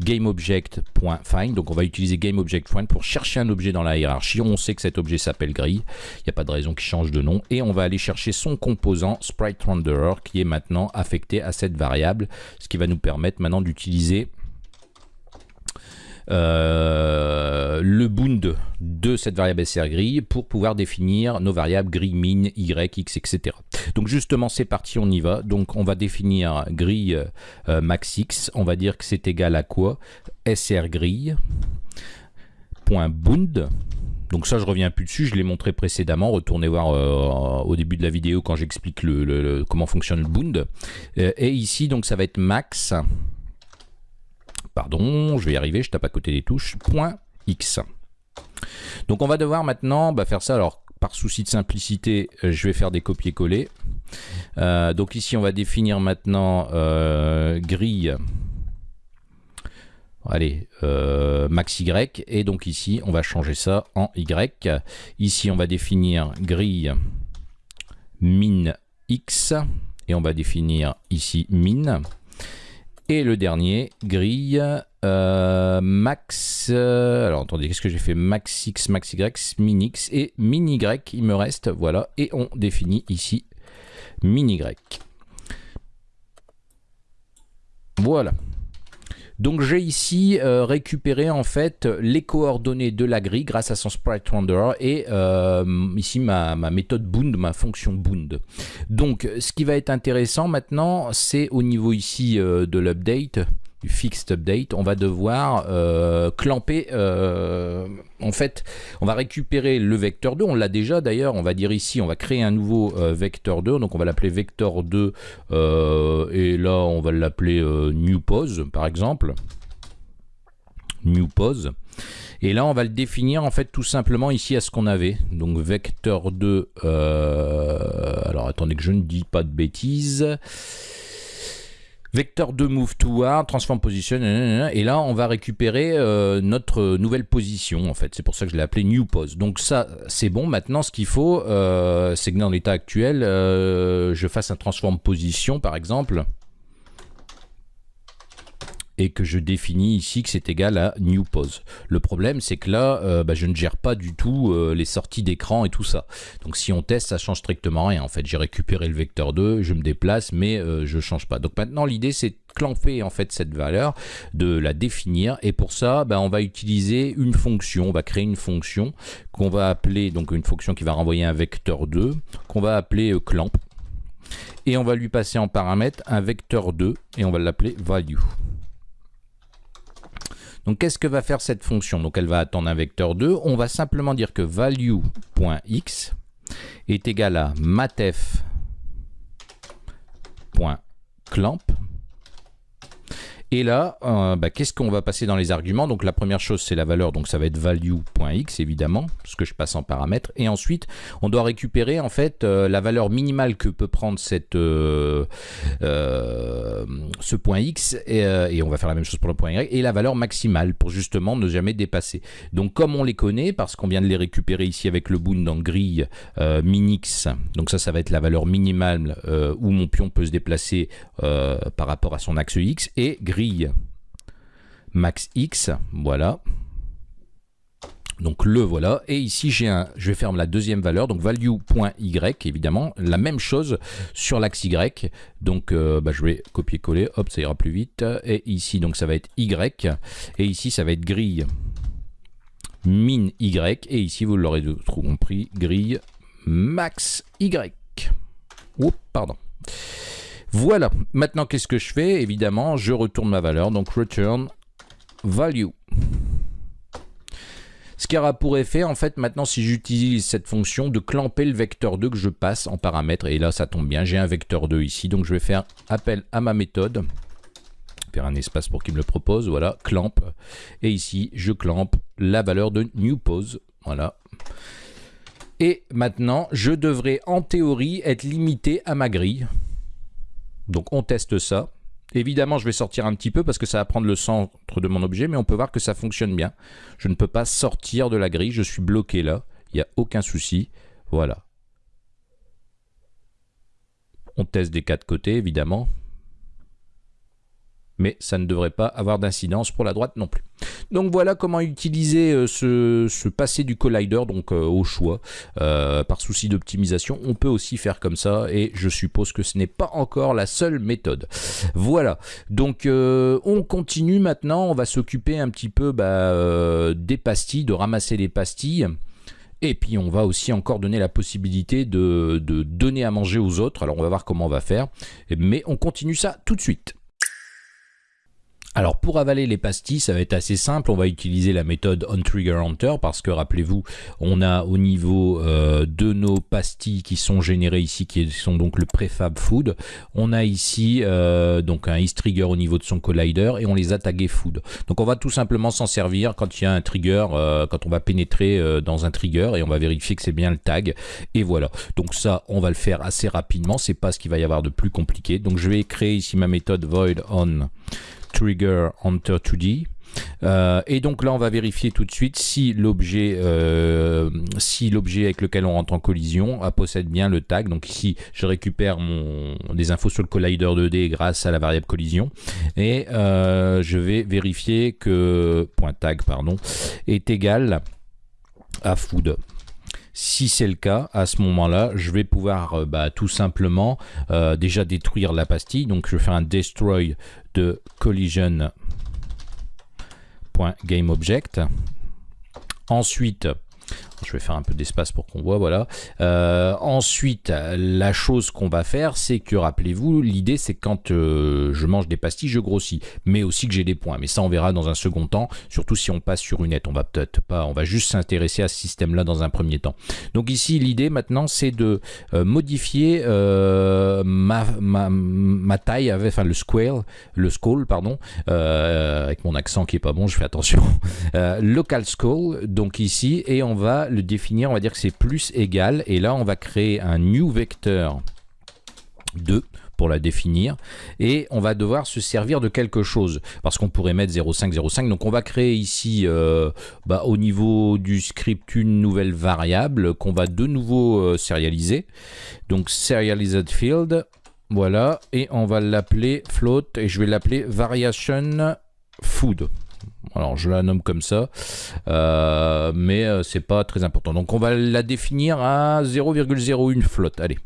GameObject.find. Donc on va utiliser GameObject.find pour chercher un objet dans la hiérarchie. On sait que cet objet s'appelle grille. Il n'y a pas de raison qu'il change de nom. Et on va aller chercher son composant SpriteRenderer qui est maintenant affecté à cette variable. Ce qui va nous permettre maintenant d'utiliser euh, le bound de cette variable SR grille pour pouvoir définir nos variables grille min, y, x, etc. Donc justement c'est parti, on y va. Donc on va définir grille euh, max x, on va dire que c'est égal à quoi? SR point bound donc ça, je reviens plus dessus, je l'ai montré précédemment. Retournez voir euh, au début de la vidéo quand j'explique le, comment fonctionne le bound. et ici, donc ça va être max pardon, je vais y arriver, je tape à côté des touches, X. Donc on va devoir maintenant bah, faire ça, alors par souci de simplicité, euh, je vais faire des copier-coller. Euh, donc ici on va définir maintenant euh, grille, allez, max Y, et donc ici on va changer ça en Y. Ici on va définir grille min X, et on va définir ici min. Et le dernier, grille euh, max... Euh, alors attendez, qu'est-ce que j'ai fait? Max X, max Y, et min Y, il me reste, voilà. Et on définit ici min Y. Voilà. Donc j'ai ici euh, récupéré en fait les coordonnées de la grille grâce à son sprite renderer et euh, ici ma, méthode bound, ma fonction bound. Donc ce qui va être intéressant maintenant c'est au niveau ici euh, de l'update du fixed update, on va devoir euh, clamper, euh, en fait, on va récupérer le vecteur 2, on l'a déjà d'ailleurs, on va dire ici, on va créer un nouveau euh, vecteur 2, donc on va l'appeler vecteur 2, et là on va l'appeler new pose par exemple, new pose, et là on va le définir en fait tout simplement ici à ce qu'on avait, donc vecteur 2, alors attendez que je ne dis pas de bêtises, Vecteur 2 move toward, transform position, et là on va récupérer euh, notre nouvelle position en fait. C'est pour ça que je l'ai appelé new pose. Donc ça c'est bon. Maintenant ce qu'il faut, euh, c'est que dans l'état actuel, euh, je fasse un transform position par exemple. Et que je définis ici que c'est égal à new pose. Le problème c'est que là euh, bah, je ne gère pas du tout euh, les sorties d'écran et tout ça. Donc si on teste ça change strictement rien en fait. J'ai récupéré le vecteur 2, je me déplace mais euh, je change pas. Donc maintenant l'idée c'est de clamper en fait cette valeur, de la définir et pour ça bah, on va utiliser une fonction, on va créer une fonction qu'on va appeler donc une fonction qui va renvoyer un vecteur 2 qu'on va appeler clamp et on va lui passer en paramètre un vecteur 2 et on va l'appeler value. Donc qu'est-ce que va faire cette fonction? Donc elle va attendre un vecteur 2. On va simplement dire que value.x est égal à matef.clamp et là, euh, bah, qu'est-ce qu'on va passer dans les arguments Donc la première chose, c'est la valeur, donc ça va être value.x évidemment, ce que je passe en paramètre. Et ensuite, on doit récupérer en fait euh, la valeur minimale que peut prendre cette, euh, ce point x, et, on va faire la même chose pour le point y, et la valeur maximale pour justement ne jamais dépasser. Donc comme on les connaît, parce qu'on vient de les récupérer ici avec le boon dans grille minix, donc ça, ça va être la valeur minimale où mon pion peut se déplacer par rapport à son axe x, et grille max x, voilà. Donc le voilà, et ici j'ai un, je vais la deuxième valeur, donc value.y évidemment, la même chose sur l'axe y, donc euh, bah, je vais copier-coller, hop ça ira plus vite, et ici donc ça va être y, et ici ça va être grille. Min y, et ici vous l'aurez compris, grille max y. Oups, pardon. Voilà, maintenant qu'est-ce que je fais Évidemment, je retourne ma valeur, donc return value. Ce qui aura pour effet, en fait, maintenant, si j'utilise cette fonction, de clamper le vecteur 2 que je passe en paramètre. Et là, ça tombe bien, j'ai un vecteur 2 ici. Donc, je vais faire appel à ma méthode. Faire un espace pour qu'il me le propose. Voilà, clamp. Et ici, je clampe la valeur de new pose. Voilà. Et maintenant, je devrais, en théorie, être limité à ma grille. Donc on teste ça. Évidemment, je vais sortir un petit peu parce que ça va prendre le centre de mon objet, mais on peut voir que ça fonctionne bien. Je ne peux pas sortir de la grille, je suis bloqué là. Il n'y a aucun souci. Voilà. On teste des quatre côtés, évidemment mais ça ne devrait pas avoir d'incidence pour la droite non plus. Donc voilà comment utiliser euh, ce, passé du collider donc euh, au choix euh, par souci d'optimisation. On peut aussi faire comme ça et je suppose que ce n'est pas encore la seule méthode. Voilà, donc on continue maintenant, on va s'occuper un petit peu bah, des pastilles, de ramasser les pastilles. Et puis on va aussi encore donner la possibilité de, de donner à manger aux autres. Alors on va voir comment on va faire. Mais on continue ça tout de suite. Alors pour avaler les pastilles, ça va être assez simple. On va utiliser la méthode onTriggerHunter parce que rappelez-vous, on a au niveau euh, de nos pastilles qui sont générées ici, qui sont donc le prefab food, on a ici euh, donc un trigger au niveau de son collider et on les a tagués food. Donc on va tout simplement s'en servir quand il y a un trigger, euh, quand on va pénétrer dans un trigger et on va vérifier que c'est bien le tag. Et voilà. Donc ça, on va le faire assez rapidement. C'est pas ce qu'il va y avoir de plus compliqué. Donc je vais créer ici ma méthode void on trigger enter 2D. Euh, et donc là, on va vérifier tout de suite si l'objet euh, si l'objet avec lequel on rentre en collision possède bien le tag. Donc ici, je récupère mon, des infos sur le collider 2D grâce à la variable collision. Et euh, je vais vérifier que point .tag pardon, est égal à food. Si c'est le cas, à ce moment-là, je vais pouvoir bah, tout simplement déjà détruire la pastille. Donc je faire un destroy de collision.gameObject. Ensuite, je vais faire un peu d'espace pour qu'on voit, voilà. Euh, ensuite, la chose qu'on va faire, c'est que, rappelez-vous, l'idée c'est quand euh, je mange des pastilles, je grossis, mais aussi que j'ai des points. Mais ça, on verra dans un second temps, surtout si on passe sur une nette. On va peut-être pas, on va juste s'intéresser à ce système-là dans un premier temps. Donc ici, l'idée maintenant, c'est de euh, modifier ma, ma, taille, avec, enfin le square, le scroll, pardon, avec mon accent qui est pas bon, je fais attention. (laughs) local scroll, donc ici, et on va définir, on va dire que c'est plus égal. Et là, on va créer un new vecteur 2 pour la définir. Et on va devoir se servir de quelque chose. Parce qu'on pourrait mettre 0,5 donc on va créer ici euh, bah, au niveau du script une nouvelle variable qu'on va de nouveau euh, sérialiser. Donc serialized field. Voilà. Et on va l'appeler float. Et je vais l'appeler variation food. Alors je la nomme comme ça, euh, mais euh, c'est pas très important. Donc on va la définir à 0,01 flotte. Allez.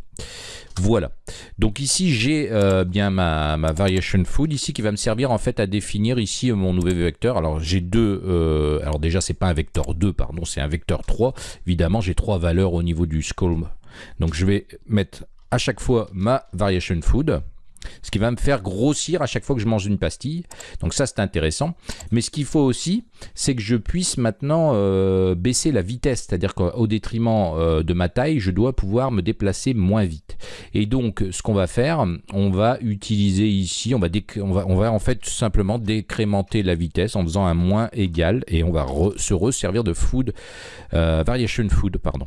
Voilà. Donc ici, j'ai euh, bien ma, variation food ici qui va me servir en fait à définir ici mon nouveau vecteur. Alors j'ai deux, alors déjà c'est pas un vecteur 2, pardon, c'est un vecteur 3. Évidemment, j'ai trois valeurs au niveau du skull. Donc je vais mettre à chaque fois ma variation food ce qui va me faire grossir à chaque fois que je mange une pastille. Donc ça, c'est intéressant. Mais ce qu'il faut aussi, c'est que je puisse maintenant euh, baisser la vitesse. C'est-à-dire qu'au détriment euh, de ma taille, je dois pouvoir me déplacer moins vite. Et donc, ce qu'on va faire, on va utiliser ici, on va, en fait tout simplement décrémenter la vitesse en faisant un moins égal. Et on va se resservir de food, euh, variation food, pardon.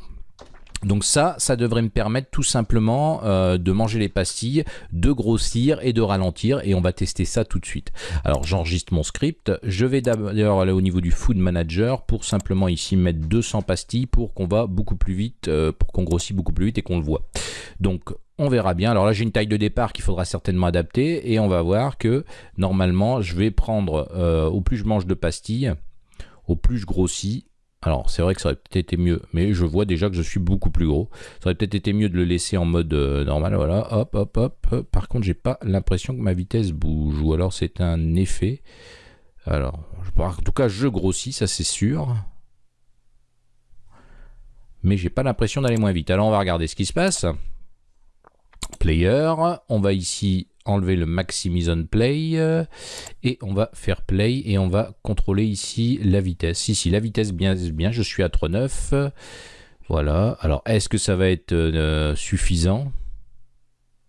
Donc ça, ça devrait me permettre tout simplement euh, de manger les pastilles, de grossir et de ralentir et on va tester ça tout de suite. Alors j'enregistre mon script, je vais d'ailleurs aller au niveau du Food Manager pour simplement ici mettre 200 pastilles pour qu'on va beaucoup plus vite, euh, pour qu'on grossit beaucoup plus vite et qu'on le voit. Donc on verra bien. Alors là, j'ai une taille de départ qu'il faudra certainement adapter et on va voir que normalement, je vais prendre, euh, au plus je mange de pastilles, au plus je grossis alors, c'est vrai que ça aurait peut-être été mieux, mais je vois déjà que je suis beaucoup plus gros. Ça aurait peut-être été mieux de le laisser en mode euh, normal, voilà, hop, hop, hop. Par contre, j'ai pas l'impression que ma vitesse bouge, ou alors c'est un effet. Alors, en tout cas, je grossis, ça c'est sûr. Mais j'ai pas l'impression d'aller moins vite. Alors, on va regarder ce qui se passe. Player, on va ici enlever le Maximise on Play euh, et on va faire Play et on va contrôler ici la vitesse. Ici, la vitesse bien, bien je suis à 3.9. Voilà. Alors, est-ce que ça va être euh, suffisant?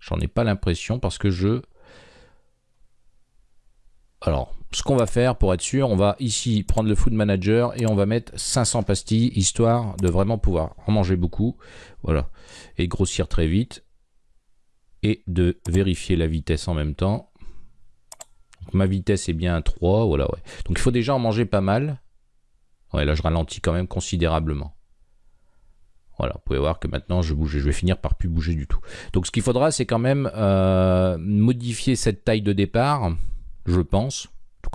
J'en ai pas l'impression parce que je... Alors, ce qu'on va faire pour être sûr, on va ici prendre le Food Manager et on va mettre 500 pastilles histoire de vraiment pouvoir en manger beaucoup. Voilà. Et grossir très vite et de vérifier la vitesse en même temps. ma vitesse est bien 3, voilà, ouais. Donc il faut déjà en manger pas mal. Ouais, là je ralentis quand même considérablement. Voilà, vous pouvez voir que maintenant je bouge, je vais finir par plus bouger du tout. Donc ce qu'il faudra, c'est quand même euh, modifier cette taille de départ, je pense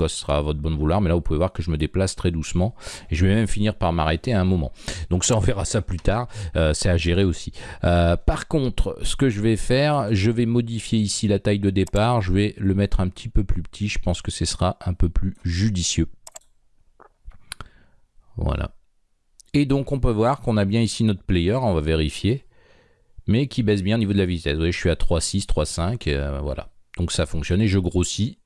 ce sera à votre bonne vouloir, mais là vous pouvez voir que je me déplace très doucement et je vais même finir par m'arrêter à un moment. Donc ça on verra ça plus tard, euh, c'est à gérer aussi. Euh, par contre, ce que je vais faire, je vais modifier ici la taille de départ, je vais le mettre un petit peu plus petit, je pense que ce sera un peu plus judicieux. Voilà. Et donc on peut voir qu'on a bien ici notre player, on va vérifier, mais qui baisse bien au niveau de la vitesse. Vous voyez, je suis à 3.6, 3.5, euh, voilà. Donc ça fonctionne et je grossis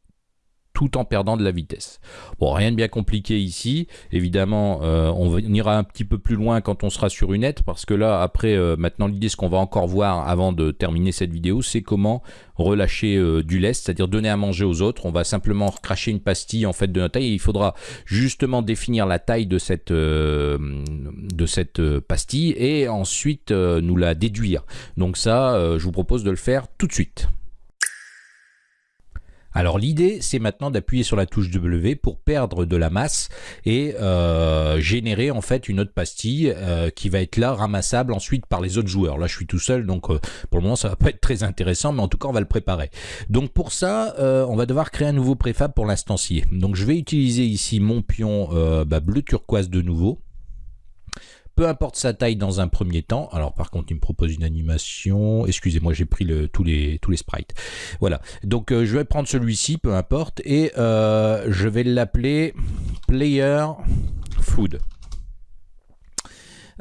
tout en perdant de la vitesse. Bon, rien de bien compliqué ici. Évidemment, euh, on, ira un petit peu plus loin quand on sera sur une aide, parce que là, après, euh, maintenant, l'idée, ce qu'on va encore voir avant de terminer cette vidéo, c'est comment relâcher euh, du lest, c'est-à-dire donner à manger aux autres. On va simplement cracher une pastille en fait de notre taille et il faudra justement définir la taille de cette, de cette pastille et ensuite nous la déduire. Donc ça, je vous propose de le faire tout de suite. Alors l'idée, c'est maintenant d'appuyer sur la touche W pour perdre de la masse et euh, générer en fait une autre pastille euh, qui va être là ramassable ensuite par les autres joueurs. Là, je suis tout seul, donc euh, pour le moment, ça va pas être très intéressant, mais en tout cas, on va le préparer. Donc pour ça, on va devoir créer un nouveau préfab pour l'instancier. Donc je vais utiliser ici mon pion bah, bleu turquoise de nouveau peu importe sa taille dans un premier temps. Alors par contre, il me propose une animation. Excusez-moi, j'ai pris le, tous, les, tous les sprites. Voilà, donc euh, je vais prendre celui-ci, peu importe, et euh, je vais l'appeler Player Food.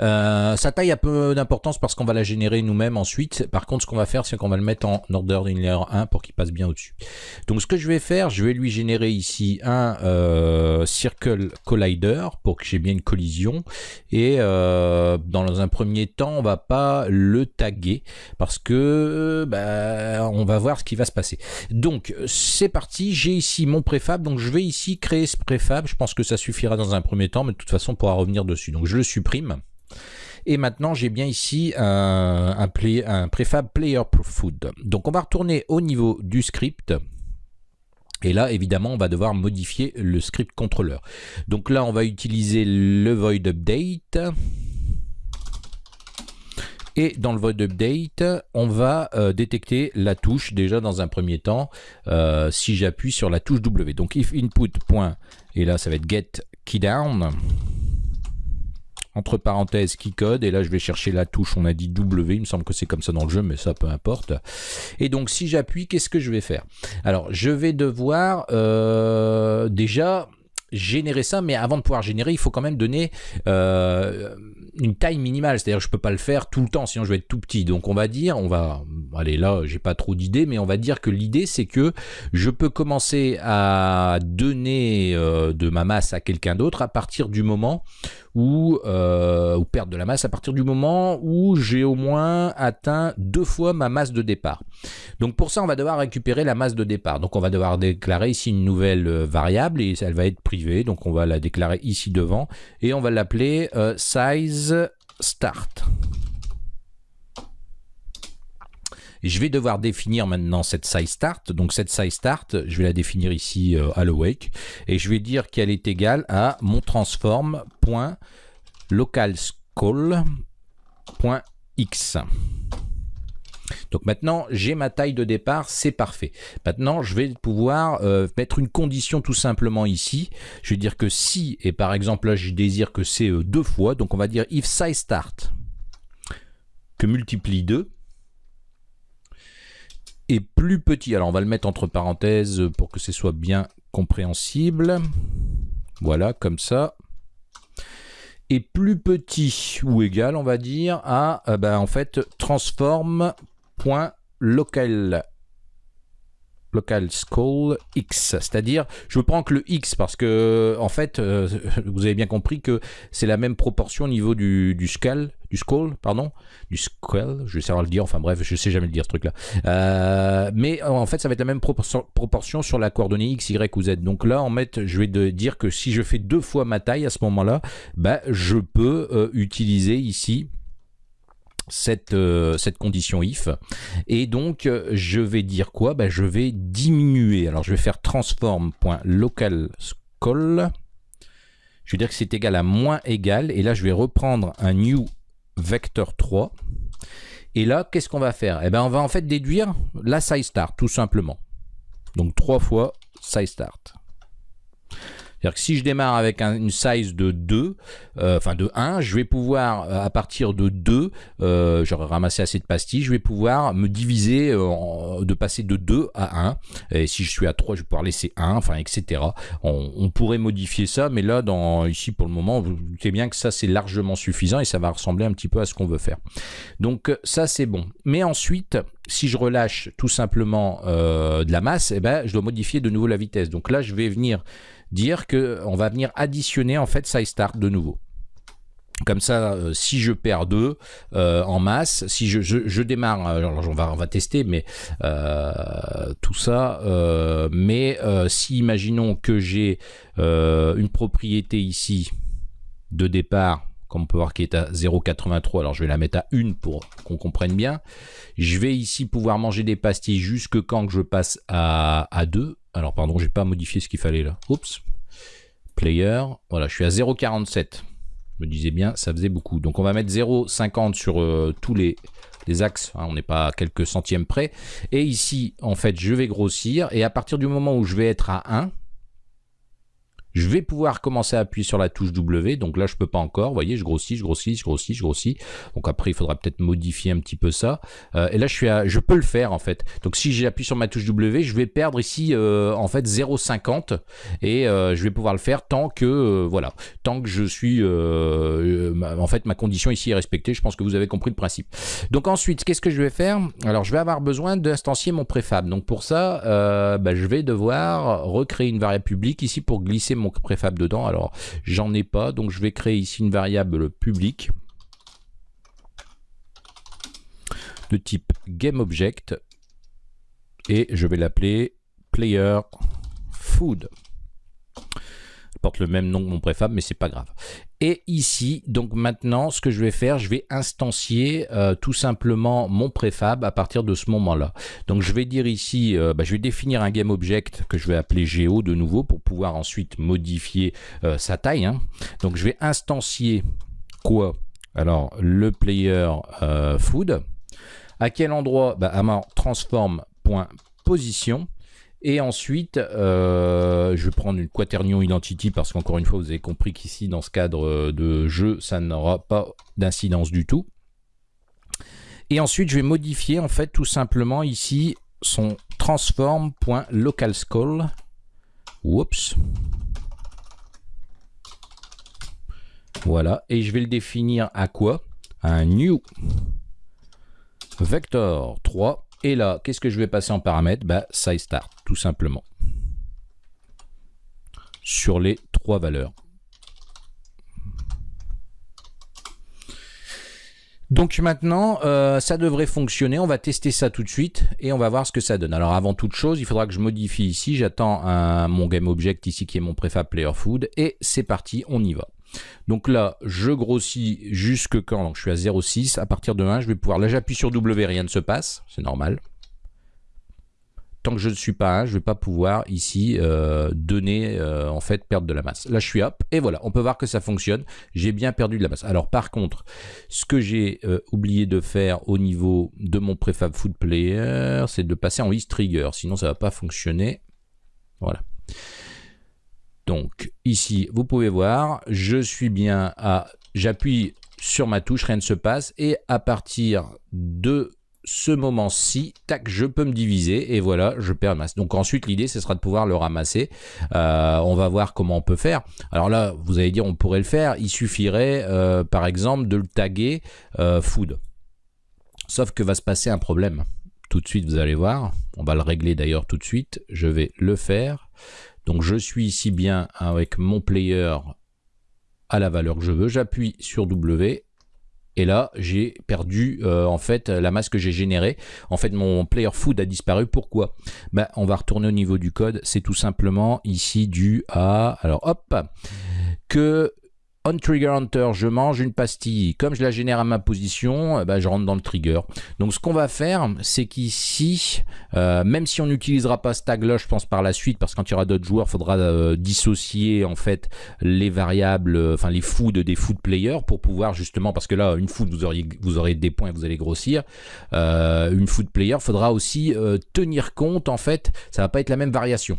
Euh, sa taille a peu d'importance parce qu'on va la générer nous-mêmes ensuite. Par contre, ce qu'on va faire, c'est qu'on va le mettre en order in layer 1 pour qu'il passe bien au-dessus. Donc, ce que je vais faire, je vais lui générer ici un euh, Circle Collider pour que j'ai bien une collision. Et euh, dans un premier temps, on va pas le taguer parce que bah, on va voir ce qui va se passer. Donc, c'est parti. J'ai ici mon préfab. Donc, je vais ici créer ce préfab. Je pense que ça suffira dans un premier temps, mais de toute façon, on pourra revenir dessus. Donc, je le supprime. Et maintenant, j'ai bien ici un, un, préfab player food. Donc, on va retourner au niveau du script. Et là, évidemment, on va devoir modifier le script contrôleur. Donc là, on va utiliser le void update. Et dans le void update, on va euh, détecter la touche déjà dans un premier temps euh, si j'appuie sur la touche W. Donc if input. Et là, ça va être get keydown entre parenthèses key code. Et là je vais chercher la touche. On a dit W. Il me semble que c'est comme ça dans le jeu mais ça peu importe. Et donc si j'appuie qu'est-ce que je vais faire? Alors je vais devoir euh, déjà générer ça, mais avant de pouvoir générer, il faut quand même donner euh, une taille minimale, c'est-à-dire je peux pas le faire tout le temps, sinon je vais être tout petit. Donc on va dire, on va, allez là, j'ai pas trop d'idées, mais on va dire que l'idée c'est que je peux commencer à donner euh, de ma masse à quelqu'un d'autre à partir du moment ou, euh, ou perdre de la masse à partir du moment où j'ai au moins atteint deux fois ma masse de départ. Donc pour ça, on va devoir récupérer la masse de départ. Donc on va devoir déclarer ici une nouvelle euh, variable et elle va être privée. Donc on va la déclarer ici devant et on va l'appeler euh, size start. Je vais devoir définir maintenant cette size start. Donc cette size start, je vais la définir ici euh, à l'awake et je vais dire qu'elle est égale à mon transform.localscale.x. Donc maintenant, j'ai ma taille de départ, c'est parfait. Maintenant, je vais pouvoir euh, mettre une condition tout simplement ici. Je vais dire que si, et par exemple là, je désire que c'est euh, deux fois, donc on va dire if size start que multiplie 2 est plus petit. Alors on va le mettre entre parenthèses pour que ce soit bien compréhensible. Voilà, comme ça. Et plus petit ou égal, on va dire, à euh, ben, en fait transform.local local scale x, c'est-à-dire je prends que le x parce que en fait euh, (laughs) vous avez bien compris que c'est la même proportion au niveau du, scale, du scale, pardon, du scale, je vais savoir le dire, enfin bref, je sais jamais le dire ce truc-là. Euh, mais en fait ça va être la même proportion, sur la coordonnée x, y ou z. Donc là en fait je vais dire que si je fais deux fois ma taille à ce moment-là, bah, je peux euh, utiliser ici cette, euh, cette condition if. Et donc, euh, je vais dire quoi? Ben, Je vais diminuer. Alors, je vais faire transform.localscale. Je vais dire que c'est égal à moins égal. Et là, je vais reprendre un new vector 3. Et là, qu'est-ce qu'on va faire? Eh ben, on va en fait déduire la size start, tout simplement. Donc, 3 fois size start. C'est-à-dire que si je démarre avec une size de 2, euh, enfin de 1, je vais pouvoir, euh, à partir de 2, euh, j'aurai ramassé assez de pastilles, je vais pouvoir me diviser, de passer de 2 à 1. Et si je suis à 3, je vais pouvoir laisser 1, enfin, etc. On, pourrait modifier ça, mais là, dans, ici, pour le moment, vous savez bien que ça, c'est largement suffisant et ça va ressembler un petit peu à ce qu'on veut faire. Donc, ça, c'est bon. Mais ensuite, si je relâche tout simplement de la masse, eh ben, je dois modifier de nouveau la vitesse. Donc là, je vais venir dire qu'on va venir additionner en fait size start de nouveau. Comme ça, euh, si je perds 2 euh, en masse, si je, démarre, alors on va, on va tester, mais euh, tout ça, mais si imaginons que j'ai une propriété ici de départ, comme on peut voir qui est à 0,83, alors je vais la mettre à 1 pour qu'on comprenne bien. Je vais ici pouvoir manger des pastilles jusque quand je passe à, à 2, alors pardon, j'ai pas modifié ce qu'il fallait là. Oups. Player. Voilà, je suis à 0,47. Je me disais bien, ça faisait beaucoup. Donc on va mettre 0,50 sur euh, tous les, axes. Hein, on n'est pas à quelques centièmes près. Et ici, en fait, je vais grossir. Et à partir du moment où je vais être à 1, je vais pouvoir commencer à appuyer sur la touche W. Donc là, je peux pas encore. Vous voyez, je grossis, je grossis, je grossis, je grossis. Donc après, il faudra peut-être modifier un petit peu ça. Euh, et là, je suis à, je peux le faire en fait. Donc si j'appuie sur ma touche W, je vais perdre ici euh, en fait 0,50 et euh, je vais pouvoir le faire tant que voilà, tant que je suis en fait ma condition ici est respectée. Je pense que vous avez compris le principe. Donc ensuite, qu'est-ce que je vais faire? Alors, je vais avoir besoin d'instancier mon préfab. Donc pour ça, bah, je vais devoir recréer une variable publique ici pour glisser mon préfab dedans. Alors, j'en ai pas, donc je vais créer ici une variable publique de type GameObject et je vais l'appeler player food le même nom que mon préfab, mais c'est pas grave. Et ici, donc maintenant, ce que je vais faire, je vais instancier euh, tout simplement mon préfab à partir de ce moment-là. Donc je vais dire ici, euh, bah, je vais définir un GameObject que je vais appeler Geo de nouveau pour pouvoir ensuite modifier euh, sa taille. Hein. Donc je vais instancier quoi? Alors, le player food. À quel endroit? Bah, À ma transform.position. Et ensuite, euh, je vais prendre une quaternion identity parce qu'encore une fois, vous avez compris qu'ici, dans ce cadre de jeu, ça n'aura pas d'incidence du tout. Et ensuite, je vais modifier en fait tout simplement ici son transform.localscale. Oups. Voilà. Et je vais le définir à quoi? Un new vector 3. Et là, qu'est-ce que je vais passer en paramètre bah, Size start, tout simplement. Sur les trois valeurs. Donc maintenant, euh, ça devrait fonctionner. On va tester ça tout de suite et on va voir ce que ça donne. Alors avant toute chose, il faudra que je modifie ici. J'attends mon GameObject ici qui est mon préfab player food et c'est parti, on y va. Donc là, je grossis jusque quand? Donc je suis à 0,6. À partir de 1, je vais pouvoir... Là, j'appuie sur W, rien ne se passe. C'est normal tant que je ne suis pas 1, je ne vais pas pouvoir ici euh, donner, euh, en fait, perdre de la masse. Là, je suis up, et voilà, on peut voir que ça fonctionne. J'ai bien perdu de la masse. Alors, par contre, ce que j'ai euh, oublié de faire au niveau de mon préfab food player, c'est de passer en east trigger, sinon ça ne va pas fonctionner. Voilà. Donc, ici, vous pouvez voir, je suis bien à... J'appuie sur ma touche, rien ne se passe, et à partir de ce moment-ci, tac, je peux me diviser et voilà, je perds masse. Donc ensuite, l'idée, ce sera de pouvoir le ramasser. Euh, on va voir comment on peut faire. Alors là, vous allez dire, on pourrait le faire. Il suffirait, euh, par exemple, de le taguer euh, food. Sauf que va se passer un problème. Tout de suite, vous allez voir. On va le régler d'ailleurs tout de suite. Je vais le faire. Donc je suis ici bien avec mon player à la valeur que je veux. J'appuie sur W et là, j'ai perdu euh, en fait la masse que j'ai générée. En fait, mon player food a disparu. Pourquoi? Ben, On va retourner au niveau du code. C'est tout simplement ici dû à... Alors hop que on trigger hunter, je mange une pastille. Comme je la génère à ma position, eh ben, je rentre dans le trigger. Donc ce qu'on va faire, c'est qu'ici, euh, même si on n'utilisera pas ce tag-là, je pense par la suite, parce que quand il y aura d'autres joueurs, il faudra euh, dissocier en fait les variables, euh, enfin les foods des food players pour pouvoir justement, parce que là, une food, vous, auriez, aurez des points, vous allez grossir. une food player, faudra aussi tenir compte en fait, ça va pas être la même variation.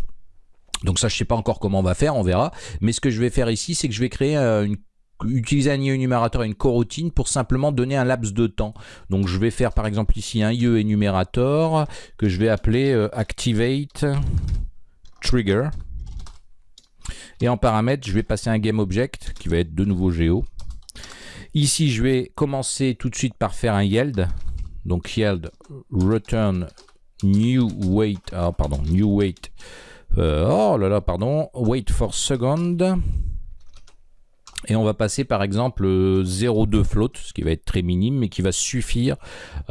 Donc ça, je sais pas encore comment on va faire, on verra. Mais ce que je vais faire ici, c'est que je vais créer euh, une utiliser un IE énumérateur et une coroutine pour simplement donner un laps de temps. Donc je vais faire par exemple ici un IE énumérateur que je vais appeler euh, activate trigger. Et en paramètre, je vais passer un game object qui va être de nouveau géo. Ici, je vais commencer tout de suite par faire un yield. Donc yield return new weight, ah, pardon, new weight euh, oh là là, pardon. Wait for second. Et on va passer par exemple 0,2 float, ce qui va être très minime, mais qui va suffire,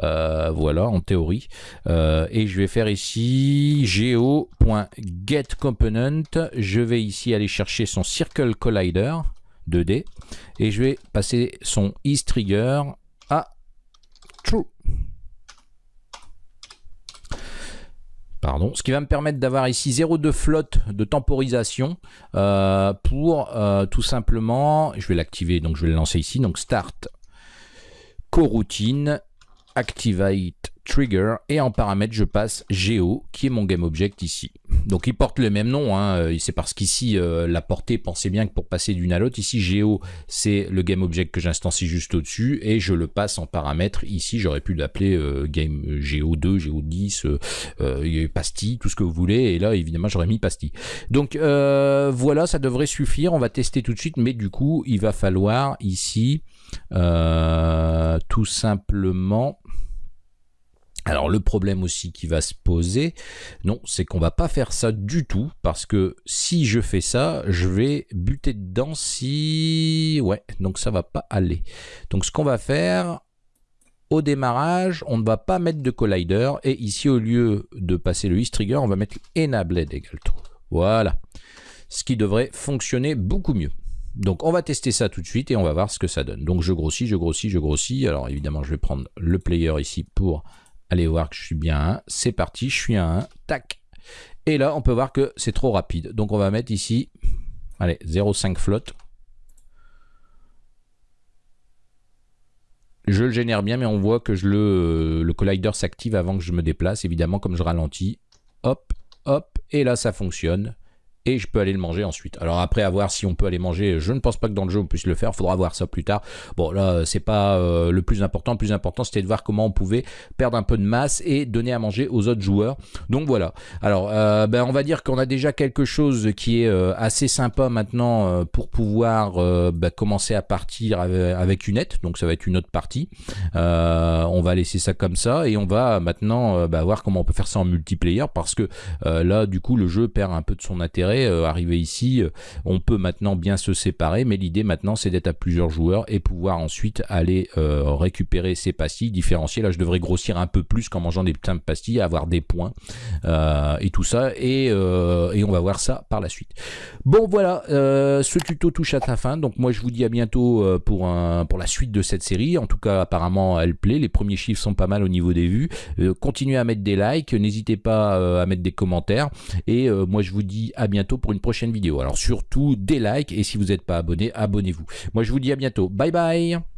euh, voilà, en théorie. Euh, et je vais faire ici geo.getComponent. Je vais ici aller chercher son Circle Collider 2D. Et je vais passer son isTrigger à True. Ce qui va me permettre d'avoir ici 0,2 flotte de temporisation euh, pour euh, tout simplement, je vais l'activer, donc je vais le lancer ici, donc start coroutine activate trigger et en paramètre je passe Geo qui est mon game object ici. Donc il porte le même nom, hein. Euh, c'est parce qu'ici euh, la portée, pensez bien que pour passer d'une à l'autre, ici Geo c'est le game object que j'instancie juste au-dessus et je le passe en paramètre. Ici j'aurais pu l'appeler euh, game Geo 2, Geo 10, pastille, tout ce que vous voulez et là évidemment j'aurais mis pastille. Donc voilà ça devrait suffire, on va tester tout de suite mais du coup il va falloir ici tout simplement alors le problème aussi qui va se poser, non, c'est qu'on va pas faire ça du tout, parce que si je fais ça, je vais buter dedans si... Ouais, donc ça va pas aller. Donc ce qu'on va faire, au démarrage, on ne va pas mettre de collider, et ici au lieu de passer le trigger, on va mettre enabled égale true. Voilà, ce qui devrait fonctionner beaucoup mieux. Donc on va tester ça tout de suite et on va voir ce que ça donne. Donc je grossis, je grossis, je grossis. Alors évidemment je vais prendre le player ici pour Allez voir que je suis bien à 1. C'est parti, je suis à 1. Tac. Et là, on peut voir que c'est trop rapide. Donc, on va mettre ici, allez, 0,5 flotte. je le génère bien, mais on voit que le collider s'active avant que je me déplace, évidemment, comme je ralentis. Hop, hop, et là ça fonctionne et je peux aller le manger ensuite. Alors après, à voir si on peut aller manger, je ne pense pas que dans le jeu on puisse le faire, faudra voir ça plus tard. Bon là, c'est pas euh, le plus important, le plus important c'était de voir comment on pouvait perdre un peu de masse et donner à manger aux autres joueurs. Donc voilà. Alors, euh, ben, on va dire qu'on a déjà quelque chose qui est euh, assez sympa maintenant pour pouvoir ben, commencer à partir avec une aide, donc ça va être une autre partie. on va laisser ça comme ça et on va maintenant ben, voir comment on peut faire ça en multiplayer parce que là, du coup, le jeu perd un peu de son intérêt euh, arriver ici, euh, on peut maintenant bien se séparer, mais l'idée maintenant c'est d'être à plusieurs joueurs et pouvoir ensuite aller euh, récupérer ces pastilles différenciées. Là je devrais grossir un peu plus qu'en mangeant des putains de pastilles, avoir des points et tout ça, et, on va voir ça par la suite. Bon voilà, ce tuto touche à sa fin, donc moi je vous dis à bientôt pour, un, pour la suite de cette série. En tout cas apparemment elle plaît, les premiers chiffres sont pas mal au niveau des vues. continuez à mettre des likes, n'hésitez pas à mettre des commentaires, et moi je vous dis à pour une prochaine vidéo. Alors surtout des likes et si vous n'êtes pas abonné, abonnez-vous. Moi je vous dis à bientôt. Bye bye